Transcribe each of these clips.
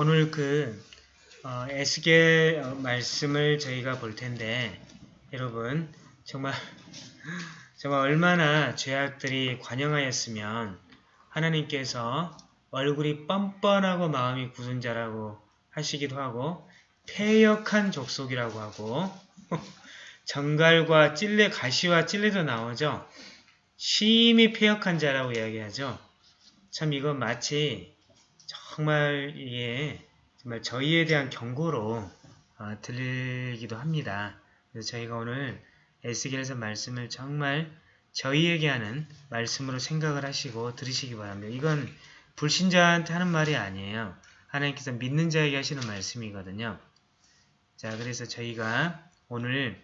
오늘 그 어, 에스겔 어, 말씀을 저희가 볼 텐데 여러분 정말 정말 얼마나 죄악들이 관영하였으면 하나님께서 얼굴이 뻔뻔하고 마음이 굳은 자라고 하시기도 하고 폐역한 족속이라고 하고 정갈과 찔레 가시와 찔레도 나오죠. 심히 폐역한 자라고 이야기하죠. 참 이건 마치 정말 이게 정말 저희에 대한 경고로 어, 들리기도 합니다. 그래서 저희가 오늘 에스겔에서 말씀을 정말 저희에게 하는 말씀으로 생각을 하시고 들으시기 바랍니다. 이건 불신자한테 하는 말이 아니에요. 하나님께서 믿는 자에게 하시는 말씀이거든요. 자, 그래서 저희가 오늘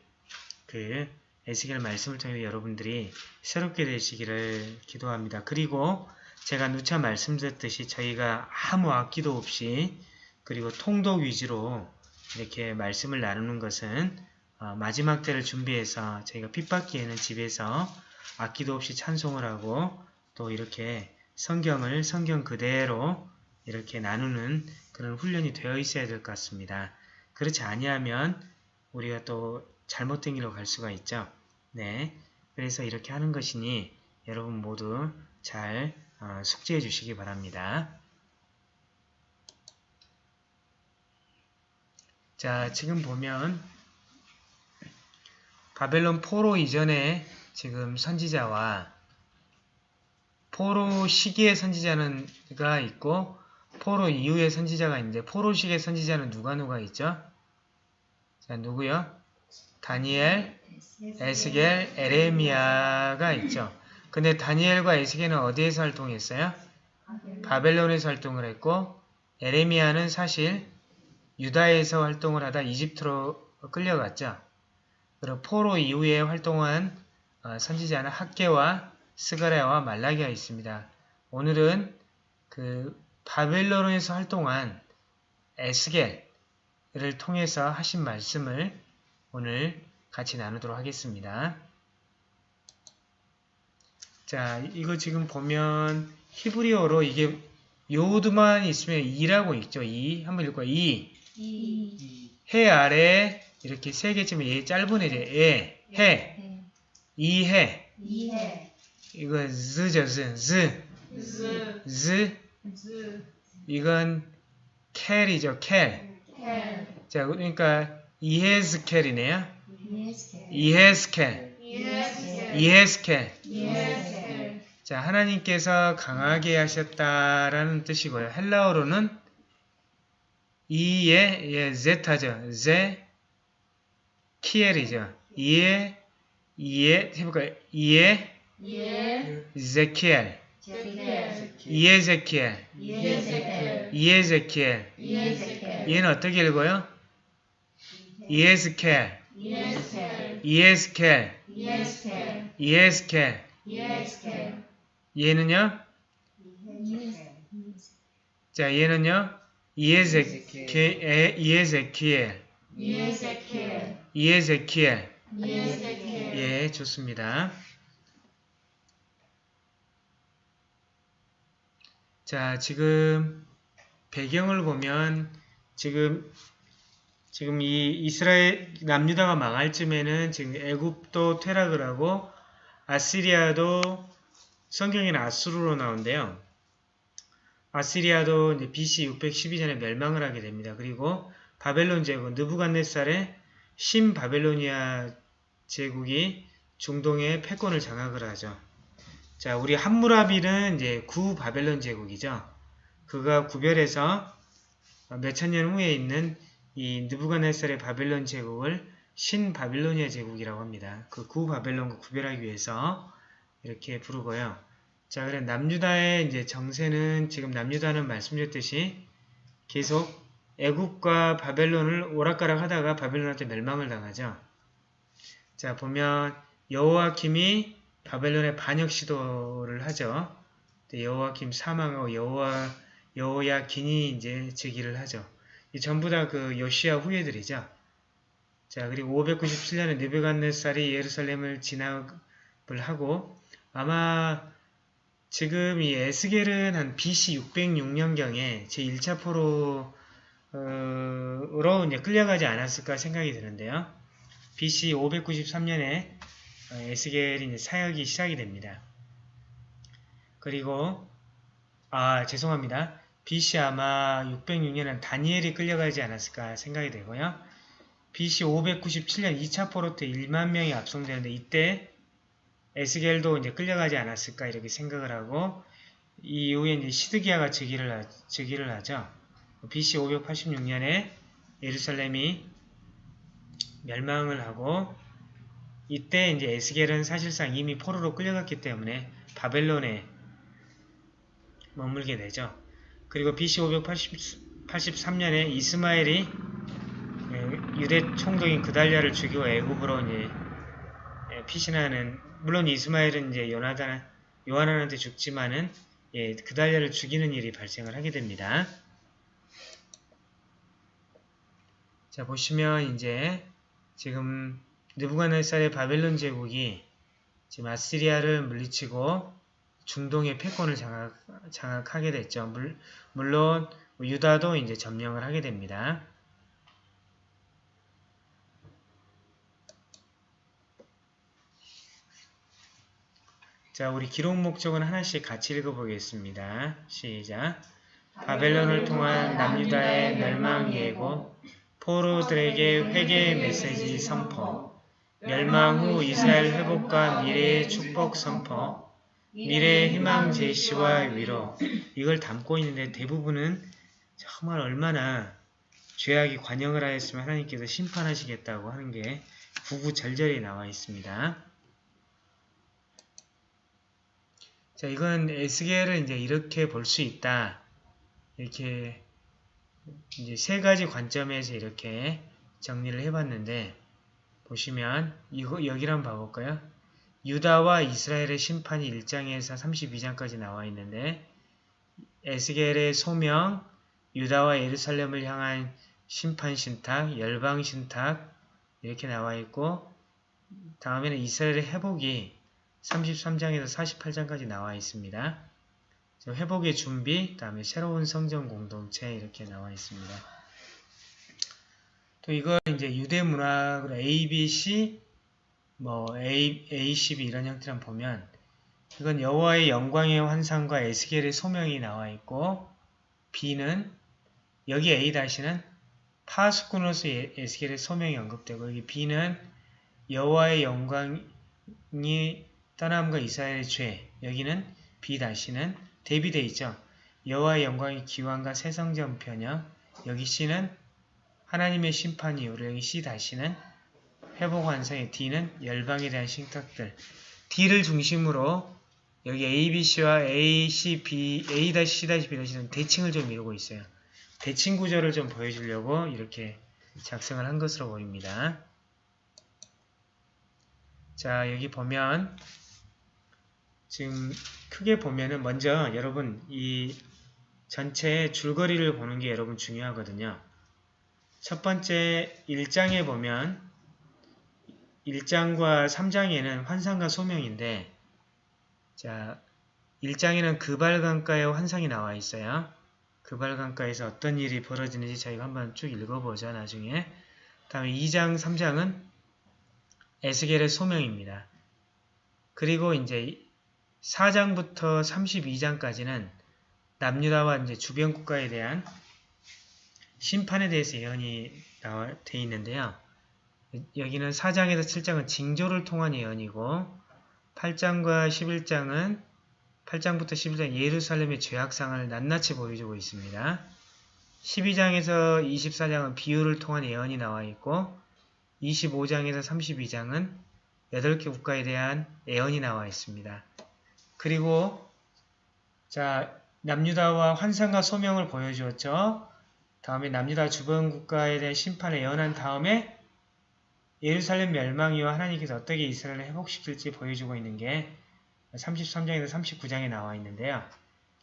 그 에스겔 말씀을 통해 여러분들이 새롭게 되시기를 기도합니다. 그리고 제가 누차 말씀드렸듯이 저희가 아무 악기도 없이 그리고 통독 위주로 이렇게 말씀을 나누는 것은 어, 마지막 때를 준비해서 저희가 핍받기에는 집에서 악기도 없이 찬송을 하고 또 이렇게 성경을 성경 그대로 이렇게 나누는 그런 훈련이 되어 있어야 될 것 같습니다. 그렇지 아니하면 우리가 또 잘못된 길로 갈 수가 있죠. 네, 그래서 이렇게 하는 것이니 여러분 모두 잘 어, 숙지해 주시기 바랍니다. 자, 지금 보면 바벨론 포로 이전에 지금 선지자와 포로 시기의 선지자가 있고 포로 이후의 선지자가 있는데 포로 시기의 선지자는 누가 누가 있죠? 자, 누구요? 다니엘, 에스겔, 에레미야가 있죠. 근데 다니엘과 에스겔은 어디에서 활동했어요? 바벨론에서 활동을 했고 에레미야는 사실 유다에서 활동을 하다 이집트로 끌려갔죠. 그리고 포로 이후에 활동한 어, 선지자는 학계와 스가랴와 말라기가 있습니다. 오늘은 그 바벨론에서 활동한 에스겔을 통해서 하신 말씀을 오늘 같이 나누도록 하겠습니다. 자, 이거 지금 보면 히브리어로 이게 요드만 있으면 이라고 있죠. 이 한번 읽어요. 이. 이, 해 아래 이렇게 세 개쯤에 얘 짧은 애죠. 에, 해, 이해. 이해, 이거 z죠. z, z, 즈, z. 즈, 이건 켈이죠. 켈. 켈, 자, 그러니까 이헤스켈이네요. 이에스켈, 이헤스켈. 이에스켈, 이에스켈, 자, 하나님께서 강하게 하셨다라는 뜻이고요. 헬라어로는 이에 예, 제타죠. 제 키엘이죠. 이에 이에 해볼까요? 이에 제키엘. 이에제키엘. 이에제키엘 얘는 어떻게 읽어요? 이에스켈. 이에스켈, 이에스켈 이에스켈, 얘는요? 자 얘는요? 이에제키엘 이에제키엘 이에스켈, 예, 좋습니다. 자, 지금 배경을 보면 지금 지금 이 이스라엘 남유다가 망할 쯤에는 지금 애굽도 퇴락을 하고 아시리아도 성경에는 아수르로 나온대요. 아시리아도 BC 612년에 멸망을 하게 됩니다. 그리고 바벨론 제국 느부갓네살의 신 바벨로니아 제국이 중동의 패권을 장악을 하죠. 자, 우리 함무라비는 이제 구 바벨론 제국이죠. 그가 구별해서 몇천 년 후에 있는 이 느부갓네살의 바벨론 제국을 신 바빌로니아 제국이라고 합니다. 그 구 바벨론과 구별하기 위해서 이렇게 부르고요. 자, 그래 남유다의 이제 정세는 지금 남유다는 말씀드렸듯이 계속 애국과 바벨론을 오락가락 하다가 바벨론한테 멸망을 당하죠. 자, 보면 여호와킴이 바벨론의 반역 시도를 하죠. 여호와킴 사망하고 여호와 여호야긴이 이제 즉위를 하죠. 이 전부 다 그 요시아 후예들이죠. 자, 그리고 597년에 느베갓네살이 예루살렘을 진압을 하고 아마 지금 이 에스겔은 한 BC 606년경에 제1차 포로 으로 이제 끌려가지 않았을까 생각이 드는데요. BC 593년에 에스겔이 이제 사역이 시작이 됩니다. 그리고 아 죄송합니다. BC 아마 606년은 다니엘이 끌려가지 않았을까 생각이 되고요. BC 597년 2차 포로트 1만 명이 압송되는데 이때 에스겔도 이제 끌려가지 않았을까 이렇게 생각을 하고 이 이후에 이제 시드기야가 즉위를, 하, 즉위를 하죠. BC 586년에 예루살렘이 멸망을 하고 이때 이제 에스겔은 사실상 이미 포로로 끌려갔기 때문에 바벨론에 머물게 되죠. 그리고 BC 583년에 이스마엘이 예, 유대 총독인 그달랴를 죽이고 애굽으로 이제 예, 피신하는 물론 이스마엘은 이제 요나단 요하난한테 죽지만은 예, 그달랴를 죽이는 일이 발생을 하게 됩니다. 자 보시면 이제 지금 느부갓네살의 바벨론 제국이 지금 아시리아를 물리치고 중동의 패권을 장악, 장악하게 됐죠. 물, 물론 유다도 이제 점령을 하게 됩니다. 자, 우리 기록 목적은 하나씩 같이 읽어보겠습니다. 시작. 바벨론을 통한 남유다의 멸망 예고, 포로들에게 회개의 메시지 선포, 멸망 후 이스라엘 회복과 미래의 축복 선포, 미래의 희망 제시와 위로 이걸 담고 있는데 대부분은 정말 얼마나 죄악이 관영을 하였으면 하나님께서 심판하시겠다고 하는 게 구구절절히 나와 있습니다. 자, 이건 에스겔을 이제 이렇게 볼 수 있다. 이렇게 이제 세 가지 관점에서 이렇게 정리를 해봤는데 보시면 이거 여기를 한번 봐볼까요? 유다와 이스라엘의 심판이 1장에서 32장까지 나와 있는데 에스겔의 소명, 유다와 예루살렘을 향한 심판 신탁, 열방 신탁 이렇게 나와 있고 다음에는 이스라엘의 회복이 33장에서 48장까지 나와 있습니다. 회복의 준비, 다음에 새로운 성전 공동체 이렇게 나와 있습니다. 또 이걸 이제 유대 문학으로 A, B, C, 뭐 A, A12 이런 형태를 보면 이건 여호와의 영광의 환상과 에스겔의 소명이 나와 있고 B는 여기 A-는 파수꾼으로서 에스겔의 소명이 언급되고 여기 B는 여호와의 영광이 떠남과 이스라엘의 죄 여기는 B-는 대비되어 있죠. 여호와의 영광의 기wan과 새성전 편여 여기 C는 하나님의 심판 이후로 여기 C-는 회복 완성의 D는 열방에 대한 신탁들 D를 중심으로 여기 A, B, C와 A, C, B, A, C, B, D는 대칭을 좀 이루고 있어요. 대칭 구조를 좀 보여주려고 이렇게 작성을 한 것으로 보입니다. 자 여기 보면 지금 크게 보면은 먼저 여러분 이 전체 줄거리를 보는 게 여러분 중요하거든요. 첫 번째 1장에 보면 1장과 3장에는 환상과 소명인데 자 1장에는 그발강가의 환상이 나와 있어요. 그발강가에서 어떤 일이 벌어지는지 저희가 한번 쭉 읽어보죠. 나중에 다음에 2장, 3장은 에스겔의 소명입니다. 그리고 이제 4장부터 32장까지는 남유다와 이제 주변 국가에 대한 심판에 대해서 예언이 돼 있는데요. 여기는 4장에서 7장은 징조를 통한 예언이고 8장과 11장은 8장부터 11장 예루살렘의 죄악상을 낱낱이 보여주고 있습니다. 12장에서 24장은 비유를 통한 예언이 나와 있고 25장에서 32장은 8개 국가에 대한 예언이 나와 있습니다. 그리고 자 남유다와 환상과 소명을 보여주었죠. 다음에 남유다 주변 국가에 대한 심판을 예언한 다음에 예루살렘 멸망이와 하나님께서 어떻게 이스라엘을 회복시킬지 보여주고 있는 게 33장에서 39장에 나와 있는데요.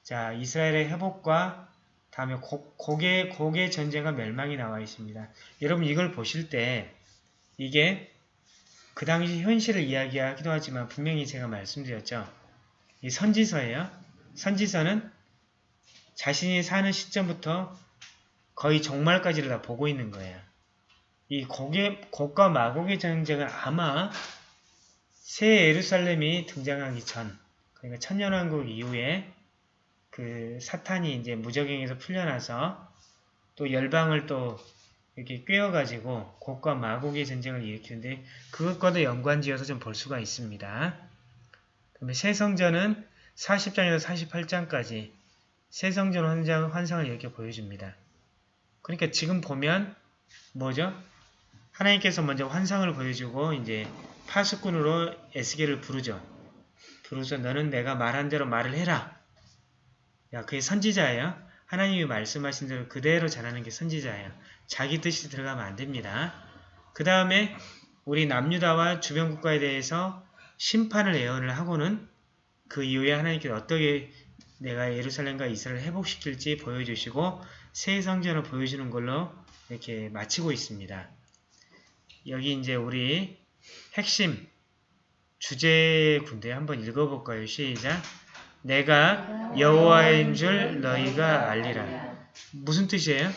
자, 이스라엘의 회복과 다음에 고, 고개, 고개 전쟁과 멸망이 나와 있습니다. 여러분 이걸 보실 때 이게 그 당시 현실을 이야기하기도 하지만 분명히 제가 말씀드렸죠. 이 선지서예요. 선지서는 자신이 사는 시점부터 거의 종말까지를 다 보고 있는 거예요. 이 곡의, 곡과 마곡의 전쟁은 아마 새 예루살렘이 등장하기 전, 그러니까 천년왕국 이후에 그 사탄이 이제 무적행에서 풀려나서 또 열방을 또 이렇게 꿰어가지고 곡과 마곡의 전쟁을 일으키는데 그것과도 연관지어서 좀 볼 수가 있습니다. 그다음에 새 성전은 40장에서 48장까지 새 성전 환상, 환상을 이렇게 보여줍니다. 그러니까 지금 보면 뭐죠? 하나님께서 먼저 환상을 보여주고 이제 파수꾼으로 에스겔을 부르죠. 부르서 너는 내가 말한 대로 말을 해라. 야, 그게 선지자예요. 하나님이 말씀하신 대로 그대로 전하는 게 선지자예요. 자기 뜻이 들어가면 안 됩니다. 그 다음에 우리 남유다와 주변 국가에 대해서 심판을 예언을 하고는 그 이후에 하나님께서 어떻게 내가 예루살렘과 이스라엘을 회복시킬지 보여주시고 새 성전을 보여주는 걸로 이렇게 마치고 있습니다. 여기 이제 우리 핵심 주제 군대 한번 읽어볼까요? 시작. 내가 여호와인 줄 너희가 알리라. 무슨 뜻이에요?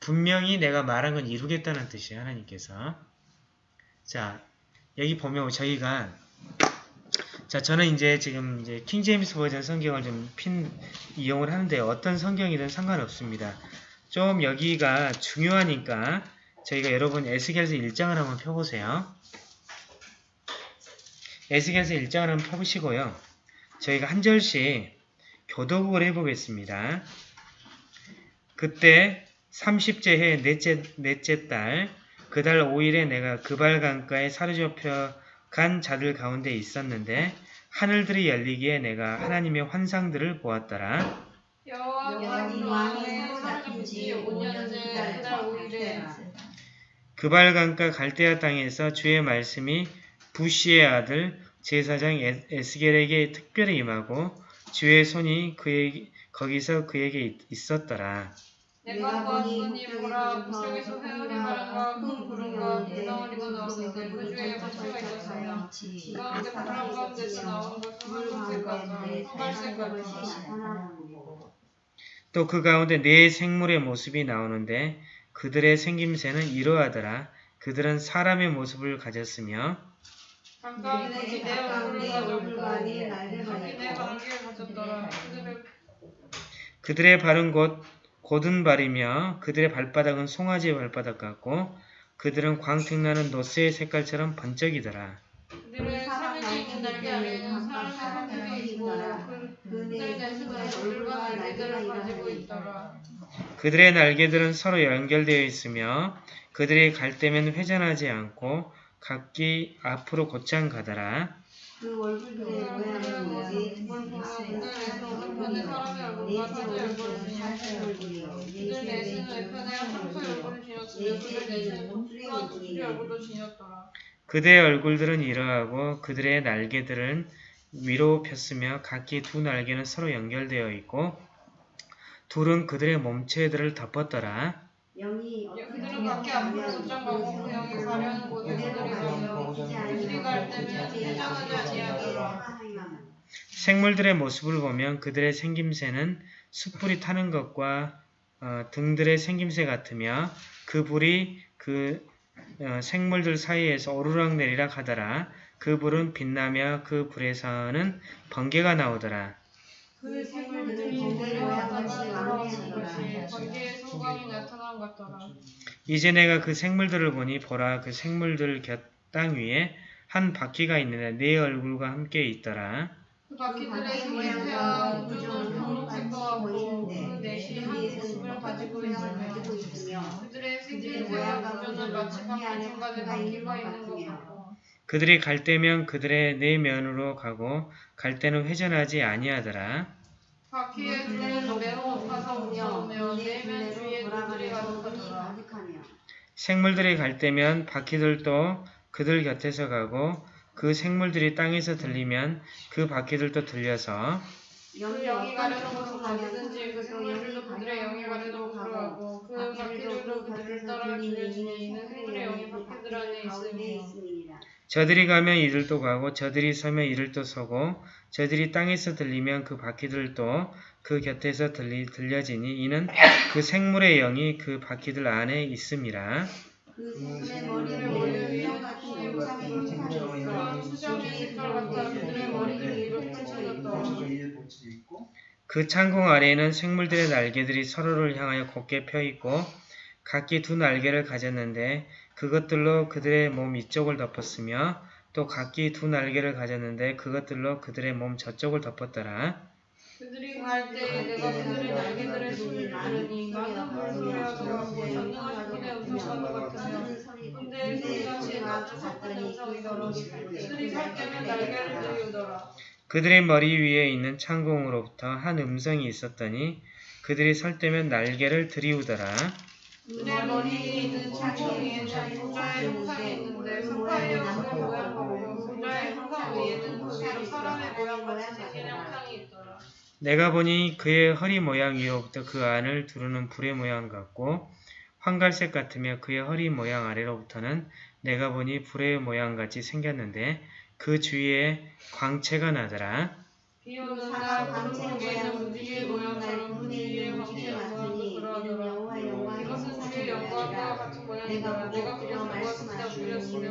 분명히 내가 말한 건 이루겠다는 뜻이에요. 하나님께서. 자, 여기 보면 저희가 자, 저는 이제 지금 이제 킹제임스 버전 성경을 좀 핀 이용을 하는데 어떤 성경이든 상관없습니다. 좀 여기가 중요하니까 저희가 여러분 에스겔서 1장을 한번 펴보세요. 에스겔서 1장을 한번 펴보시고요. 저희가 한 절씩 교도국을 해보겠습니다. 그때 30째 해 넷째, 넷째 달, 그달 5일에 내가 그발 강가에 사로잡혀 간 자들 가운데 있었는데 하늘들이 열리기에 내가 하나님의 환상들을 보았더라. 여호와님 왕의 사로잡힌 지 5년째 그달 5일에 그발 강가 갈대아 땅에서 주의 말씀이 부시의 아들 제사장 에- 에스겔에게 특별히 임하고 주의 손이 그에게 거기서 그에게 있- 있었더라. 내가 보았더니 보라 북쪽에서 회오리 바람과 큰 구름과 불덩어리가 나왔는데 그 중에 파츠가 있었어요. 그 가운데 바람 가운데서 나온 것은 소갈색 같은 또그 가운데 네 생물의 모습이 나오는데 그들의 생김새는 이러하더라. 그들은 사람의 모습을 가졌으며 얼굴과 얼굴과 관계를 가졌더라. 그들의 그들의 발은 곧 곧은 발이며 그들의 발바닥은 송아지의 발바닥 같고 그들은 광택나는 노스의 색깔처럼 번쩍이더라. 사람의 있고 그들 얼굴과 가지고 있더라. 그들의 날개들은 서로 연결되어 있으며 그들이 갈 때면 회전하지 않고 각기 앞으로 곧장 가더라. 그 얼굴들의 모양은 뭐지? 그들에서 한편에 사람의 얼굴과 사자의 얼굴을 지녔으며 그들 내수는 외편에 황소의 얼굴을 지녔으며 그들 내수는 독수리와 독수리 얼굴도 지녔더라. 그들의 얼굴들은 이러하고 그들의 날개들은 위로 폈으며 각기 두 날개는 서로 연결되어 있고 둘은 그들의 몸체들을 덮었더라. 영이 그들은 각기 앞으로 곧장가고 그 영이 가려는 곳에 그들이 가며 그들이 갈 때면 회전하지 아니하더라. 생물들의 모습을 보면 그들의 생김새는 숯불이 타는 것과 어, 등들의 생김새 같으며 그 불이 그 어, 생물들 사이에서 오르락내리락 하더라. 그 불은 빛나며 그 불에서는 번개가 나오더라. 그 것이 번개의 소광이 나타난 것 같더라. 이제 내가 그 생물들을 보니 보라 그 생물들 곁 땅 위에 한 바퀴가 있는데 네 얼굴과 함께 있더라. 그 바퀴들의 생김새와 우주는 분홍색과 같고 그 넷이 한 모습을 가지고 있으며 그들의 생김새와 우주는 마치 바퀴 중간에 바퀴가 있는 것 같고 그들이 갈 때면 그들의 네 면으로 가고 갈 때는 회전하지 아니하더라. 바퀴의 둘레는 매우 높아서 무서우며 내면 주위에 돌들이 가득하더라. 생물들이 갈 때면 바퀴들도 그들 곁에서 가고 그 생물들이 땅에서 들리면 그 바퀴들도 들려서 그 영이 가려는 곳으로 가든지 그 생물들도 그들의 영이 가려도 그러하고 그 바퀴들도 그들을 따라 들려지니 이는 그들의 영이 바퀴들 안에 있으며 저들이 가면 이들도 가고 저들이 서면 이들도 서고 저들이 땅에서 들리면 그 바퀴들도 그 곁에서 들리, 들려지니 이는 그 생물의 영이 그 바퀴들 안에 있음이라. 그 같아 그들의 머리. 그 창공 아래에는 생물들의 날개들이 서로를 향하여 곧게 펴 있고 각기 두 날개를 가졌는데 그것들로 그들의 몸 이쪽을 덮었으며 또 각기 두 날개를 가졌는데 그것들로 그들의 몸 저쪽을 덮었더라. 그들이 갈 때에 내가 그들의 날개들의 소리를 들으니 많은 물소리와 더하고 전능하신 분의 음성과도 같으며 근데 소리같이 낮은 섞은 음성이더라 그들이 살 때면 날개를 들이우더라. 그들의 머리 위에 있는 창공으로부터 한 음성이 있었더니 그들이 설 때면 날개를 들이우더라. 그들의 머리에 있는 창공 위에는 보좌의 형상이 있는데 사파의 형상 모양하고 보좌의 형상 위에는 사람의 모양같이 생긴 형상이 있더라 내가 보니 그의 허리 모양 위로부터 그 안을 두르는 불의 모양 같고 황갈색 같으며 그의 허리 모양 아래로부터는 내가 보니 불의 모양 같이 생겼는데 그 주위에 광채가 나더라. 비 오는 날 구름 위에는 무지개 모양처럼 무지개의 광채 모양도 그러하더라 이것은 주의 영광과 같은 모양이더라 내가 그렸으며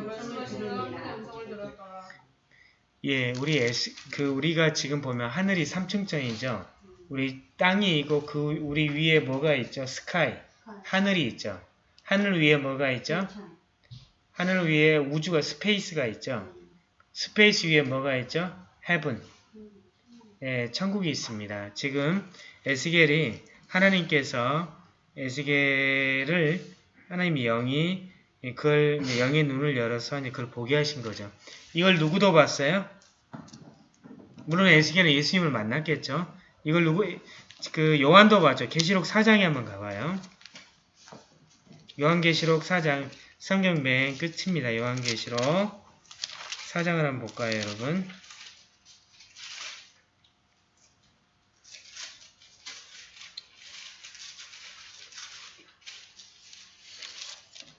말씀하시는 하나님의 음성을 들었더라 예, 우리 S, 그 우리가 지금 보면 하늘이 삼층천이죠. 우리 땅이 있고 그 우리 위에 뭐가 있죠? sky, 하늘이 있죠. 하늘 위에 뭐가 있죠? 하늘 위에 우주가 space가 있죠. space 위에 뭐가 있죠? heaven. 예, 천국이 있습니다. 지금 에스겔이 하나님께서 에스겔을 하나님의 영이 그걸 영의 눈을 열어서 그걸 보게 하신 거죠. 이걸 누구도 봤어요? 물론 에스겔은 예수님을 만났겠죠. 이걸 누구 그 요한도 봤죠. 계시록 4장에 한번 가봐요. 요한계시록 4장 성경 맨 끝입니다. 요한계시록 4장을 한번 볼까요, 여러분?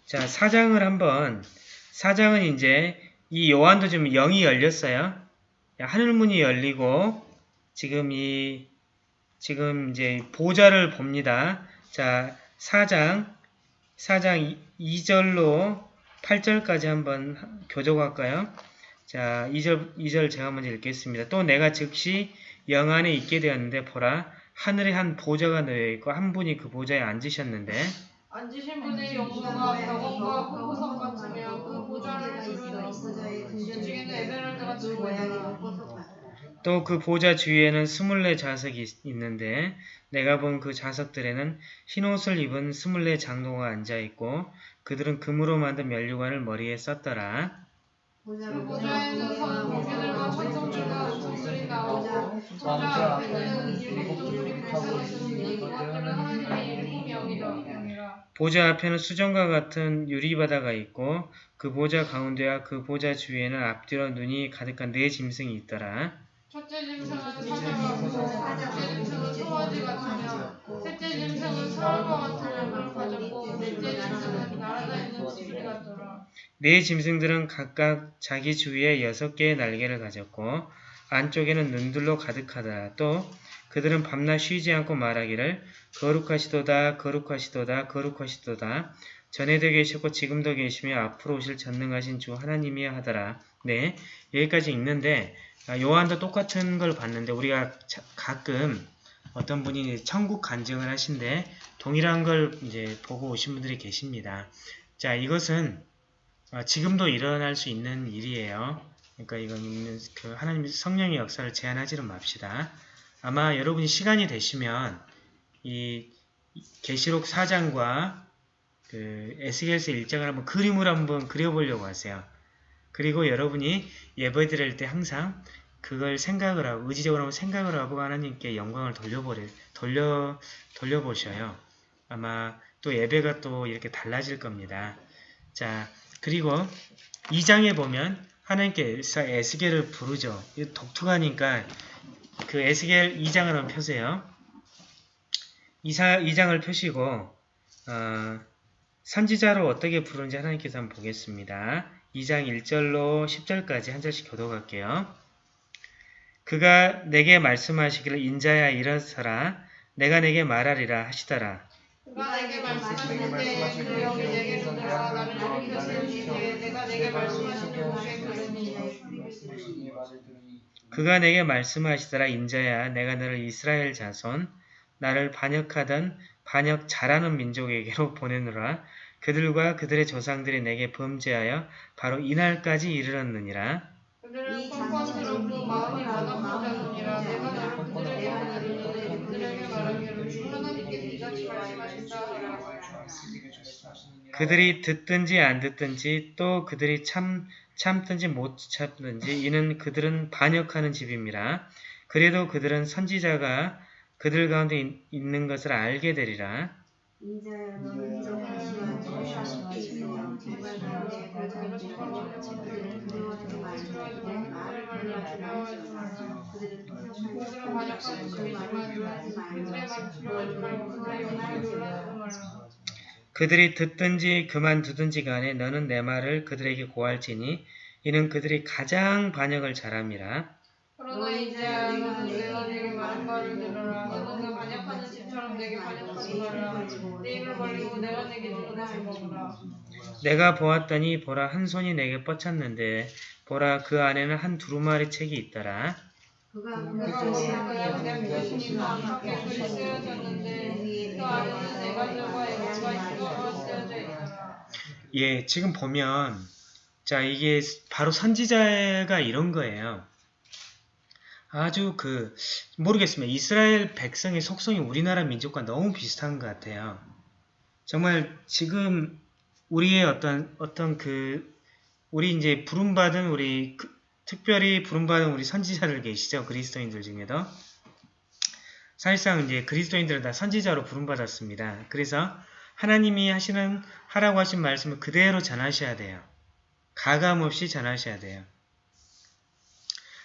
자, 4장을 한번 4장은 이제 이 요한도 지금 영이 열렸어요. 하늘문이 열리고 지금 이 지금 이제 보좌를 봅니다. 자, 4장 4장 2절로 8절까지 한번 교독할까요? 자, 2절 2절 제가 먼저 읽겠습니다. 또 내가 즉시 영 안에 있게 되었는데 보라 하늘에 한 보좌가 놓여 있고 한 분이 그 보좌에 앉으셨는데 앉으신 분의 영광과 벽원과 보석 같으며 그 보좌를 두르는 중에는 에메랄드 같은 모양이라 또그 보좌 주위에는 스물네 자석이 있- 있는데 내가 본 그 자석들에는 흰옷을 입은 스물네 장로가 앉아있고 그들은 금으로 만든 면류관을 머리에 썼더라. 그 보좌에서 공주들과 천성들과 음성들이 나오고 보좌 앞에는 일곱 돌이 펼쳐져 있으니 그것들은 보좌 앞에는 수정과 같은 유리바다가 있고 그 보좌 가운데와 그 보좌 주위에는 앞뒤로 눈이 가득한 네 짐승이 있더라. 첫째 짐승은 사자가 둘째 짐승은 송아지 같으며 셋째 짐승은 사람과 같은 얼굴을 가졌고 넷째 짐승은 날아다니는 지팡이 같더라 네 짐승들은 각각 자기 주위에 여섯 개의 날개를 가졌고 안쪽에는 눈들로 가득하다. 또 그들은 밤낮 쉬지 않고 말하기를 거룩하시도다 거룩하시도다 거룩하시도다 전에도 계셨고 지금도 계시며 앞으로 오실 전능하신 주 하나님이야 하더라. 네 여기까지 읽는데 아, 요한도 똑같은 걸 봤는데 우리가 자- 가끔 어떤 분이 천국 간증을 하신데 동일한 걸 이제 보고 오신 분들이 계십니다. 자 이것은 아, 지금도 일어날 수 있는 일이에요. 그러니까 이건 그 하나님 성령의 역사를 제한하지는 맙시다. 아마 여러분이 시간이 되시면 이 계시록 4장과 그 에스겔서 1장을 한번 그림으로 한번 그려보려고 하세요. 그리고 여러분이 예배 드릴 때 항상 그걸 생각을 하고 의지적으로 한번 생각을 하고 하나님께 영광을 돌려보려 돌려 돌려보셔요. 아마 또 예배가 또 이렇게 달라질 겁니다. 자, 그리고 2장에 보면 하나님께서 에스겔을 부르죠. 독특하니까 그 에스겔 2장을 한번 펴세요. 2, 장을 펴시고 어, 선지자로 어떻게 부르는지 하나님께서 한번 보겠습니다. 2장 1절로 10절까지 한 절씩 교독할게요. 그가 내게 말씀하시기를 인자야 일어서라 내가 내게 말하리라 하시더라. 그가 내게 말씀하시는데 그 영이 들어와 나를 일으켜 세우시되 내가 내게 말씀하시는 곳에 그르니 그가 내게 말씀하시더라 인자야 내가 너를 이스라엘 자손 나를 반역하던 반역 잘하는 민족에게로 보내노라. 그들과 그들의 조상들이 내게 범죄하여 바로 이날까지 이르렀느니라. 그들은 뻔뻔스럽고 마음이 완악한 자손이라. 내가 너를 그들에게 보내리니 그들에게 말하기를 하나님께서 이같이 말씀하신다 하라. 그들이 듣든지 안 듣든지 또 그들이 참 참든지 못 참든지 이는 그들은 반역하는 집임이라 그래도 그들은 선지자가 그들 가운데 있- 있는 것을 알게 되리라. 그들이 듣든지 그만두든지 간에 너는 내 말을 그들에게 고할지니 이는 그들이 가장 반역을 잘함이라. 그러나 이제 너는 내가 내게 말한 바를 들어라 너는 그 반역하는 집처럼 내게 반역하지 말라 내 입을 벌리고 내가 내게 보았더니 보라 한 손이 내게 뻗쳤는데 보라 그 안에는 한 두루마리 책이 그가 글이 쓰여졌는데 그 안에는 쓰여져 있더라 예 지금 보면 자 이게 바로 선지자가 이런 거예요 아주 그 모르겠습니다 이스라엘 백성의 속성이 우리나라 민족과 너무 비슷한 것 같아요 정말 지금 우리의 어떤 어떤 그 우리 이제 부름받은 우리 그- 특별히 부름받은 우리 선지자들 계시죠 그리스도인들 중에도 사실상 이제 그리스도인들은 다 선지자로 부름받았습니다. 그래서 하나님이 하시는 하라고 하신 말씀을 그대로 전하셔야 돼요. 가감 없이 전하셔야 돼요.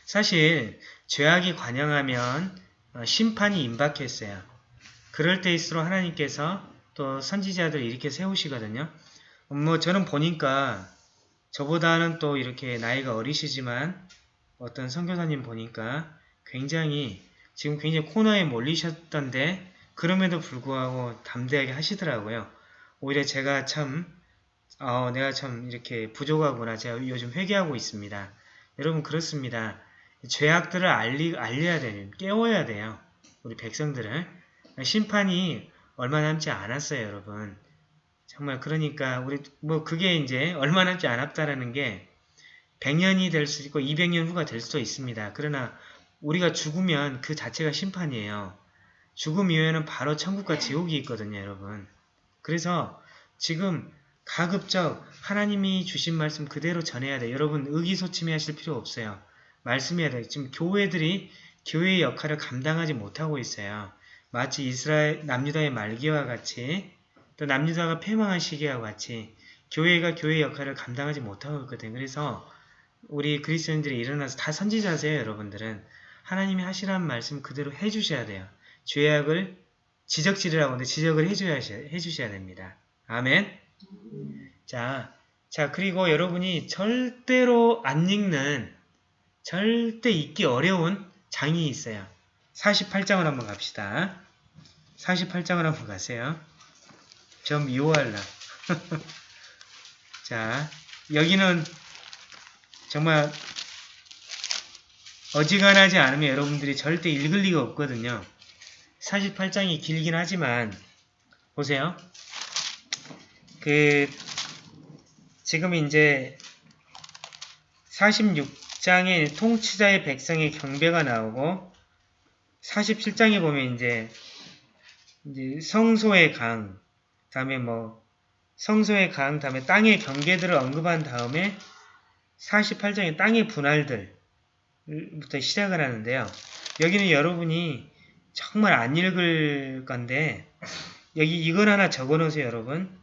사실 죄악이 관영하면 어, 심판이 임박했어요. 그럴 때일수록 하나님께서 또 선지자들을 이렇게 세우시거든요. 뭐 저는 보니까 저보다는 또 이렇게 나이가 어리시지만 어떤 선교사님 보니까 굉장히 지금 굉장히 코너에 몰리셨던데 그럼에도 불구하고 담대하게 하시더라고요. 오히려 제가 참 어, 내가 참 이렇게 부족하구나. 제가 요즘 회개하고 있습니다. 여러분 그렇습니다. 죄악들을 알리, 알려야 돼요. 깨워야 돼요. 우리 백성들을. 심판이 얼마 남지 않았어요, 여러분. 정말 그러니까 우리 뭐 그게 이제 얼마 남지 않았다라는 게 100년이 될 수 있고 200년 후가 될 수도 있습니다. 그러나 우리가 죽으면 그 자체가 심판이에요. 죽음 이후에는 바로 천국과 지옥이 있거든요, 여러분. 그래서 지금 가급적 하나님이 주신 말씀 그대로 전해야 돼요. 여러분 의기소침해 하실 필요 없어요. 말씀해야 돼요. 지금 교회들이 교회의 역할을 감당하지 못하고 있어요. 마치 이스라엘 남유다의 말기와 같이 또 남유다가 패망한 시기와 같이 교회가 교회의 역할을 감당하지 못하고 있거든요. 그래서 우리 그리스도인들이 일어나서 다 선지자세요, 여러분들은. 하나님이 하시라는 말씀 그대로 해주셔야 돼요. 죄악을 지적질이라고 하는데 지적을 해줘야, 해주셔야 됩니다. 아멘. 자, 자, 그리고 여러분이 절대로 안 읽는, 절대 읽기 어려운 장이 있어요. 48장을 한번 갑시다. 48장을 한번 가세요. 좀 미워할라. 자, 여기는 정말 어지간하지 않으면 여러분들이 절대 읽을 리가 없거든요. 48장이 길긴 하지만 보세요. 그 지금 이제 46 장에 통치자의 백성의 경배가 나오고 47장에 보면 이제, 이제 성소의 강, 다음에 뭐 성소의 강, 다음에 땅의 경계들을 언급한 다음에 48장의 땅의 분할들 부터 시작을 하는데요. 여기는 여러분이 정말 안 읽을 건데 여기 이걸 하나 적어 놓으세요 여러분.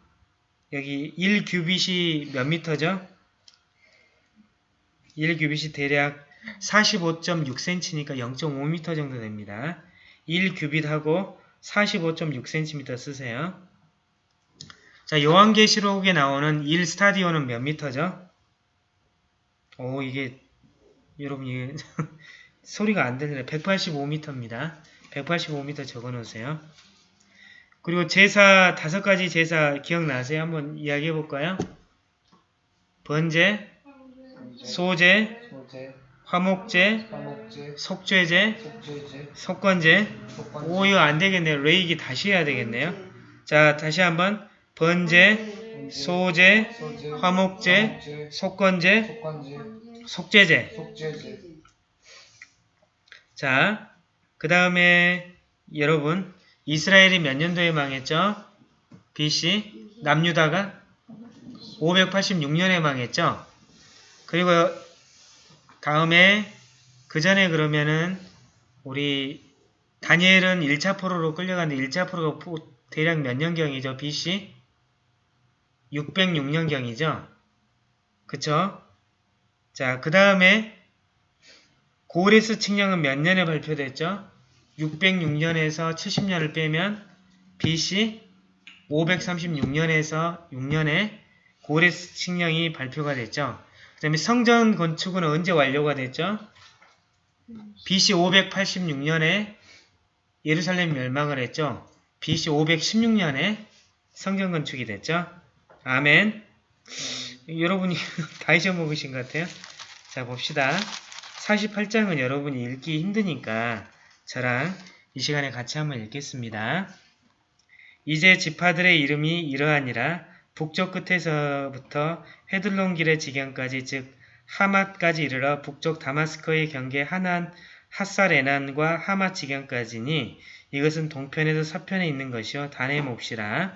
여기 1규빗이 몇 미터죠? 1규빗이 대략 45.6cm니까 0.5m 정도 됩니다. 1규빗하고 45.6cm 쓰세요. 자, 요한계시록에 나오는 1 스타디오는 몇 미터죠? 오, 이게 여러분 이게 소리가 안 들리네. 185m입니다. 185m 적어 놓으세요. 그리고 제사, 다섯 가지 제사 기억나세요? 한번 이야기해 볼까요? 번제, 화목제, 화목제, 속죄제, 속건제. 속건제, 오, 이거 안 되겠네요. 레이기 다시 해야 되겠네요. 자, 다시 한번. 번제, 화목제, 화목제, 속건제. 속죄제, 자, 그 다음에 여러분 이스라엘이 몇 년도에 망했죠? BC 남유다가 586년에 망했죠? 그리고 다음에 그 전에 그러면은 우리 다니엘은 1차 포로로 끌려갔는데 1차 포로가 포- 대략 몇 년경이죠? BC 606년경이죠? 그쵸? 자, 그 다음에 고레스 칙령은 몇 년에 발표됐죠? 606년에서 70년을 빼면 BC 536년에서 6년에 고레스 칙령이 발표가 됐죠. 그 다음에 성전 건축은 언제 완료가 됐죠? BC 586년에 예루살렘 멸망을 했죠. BC 516년에 성전 건축이 됐죠. 아멘. 여러분이 다 잊어먹으신 것 같아요. 자 봅시다. 48장은 여러분이 읽기 힘드니까 저랑 이 시간에 같이 한번 읽겠습니다. 이제 지파들의 이름이 이러하니라 북쪽 끝에서부터 헤들론 길의 지경까지 즉 하맛까지 이르러 북쪽 다마스커의 경계 하난 핫사레난과 하맛 지경까지니 이것은 동편에서 서편에 있는 것이요 단의 몫이라.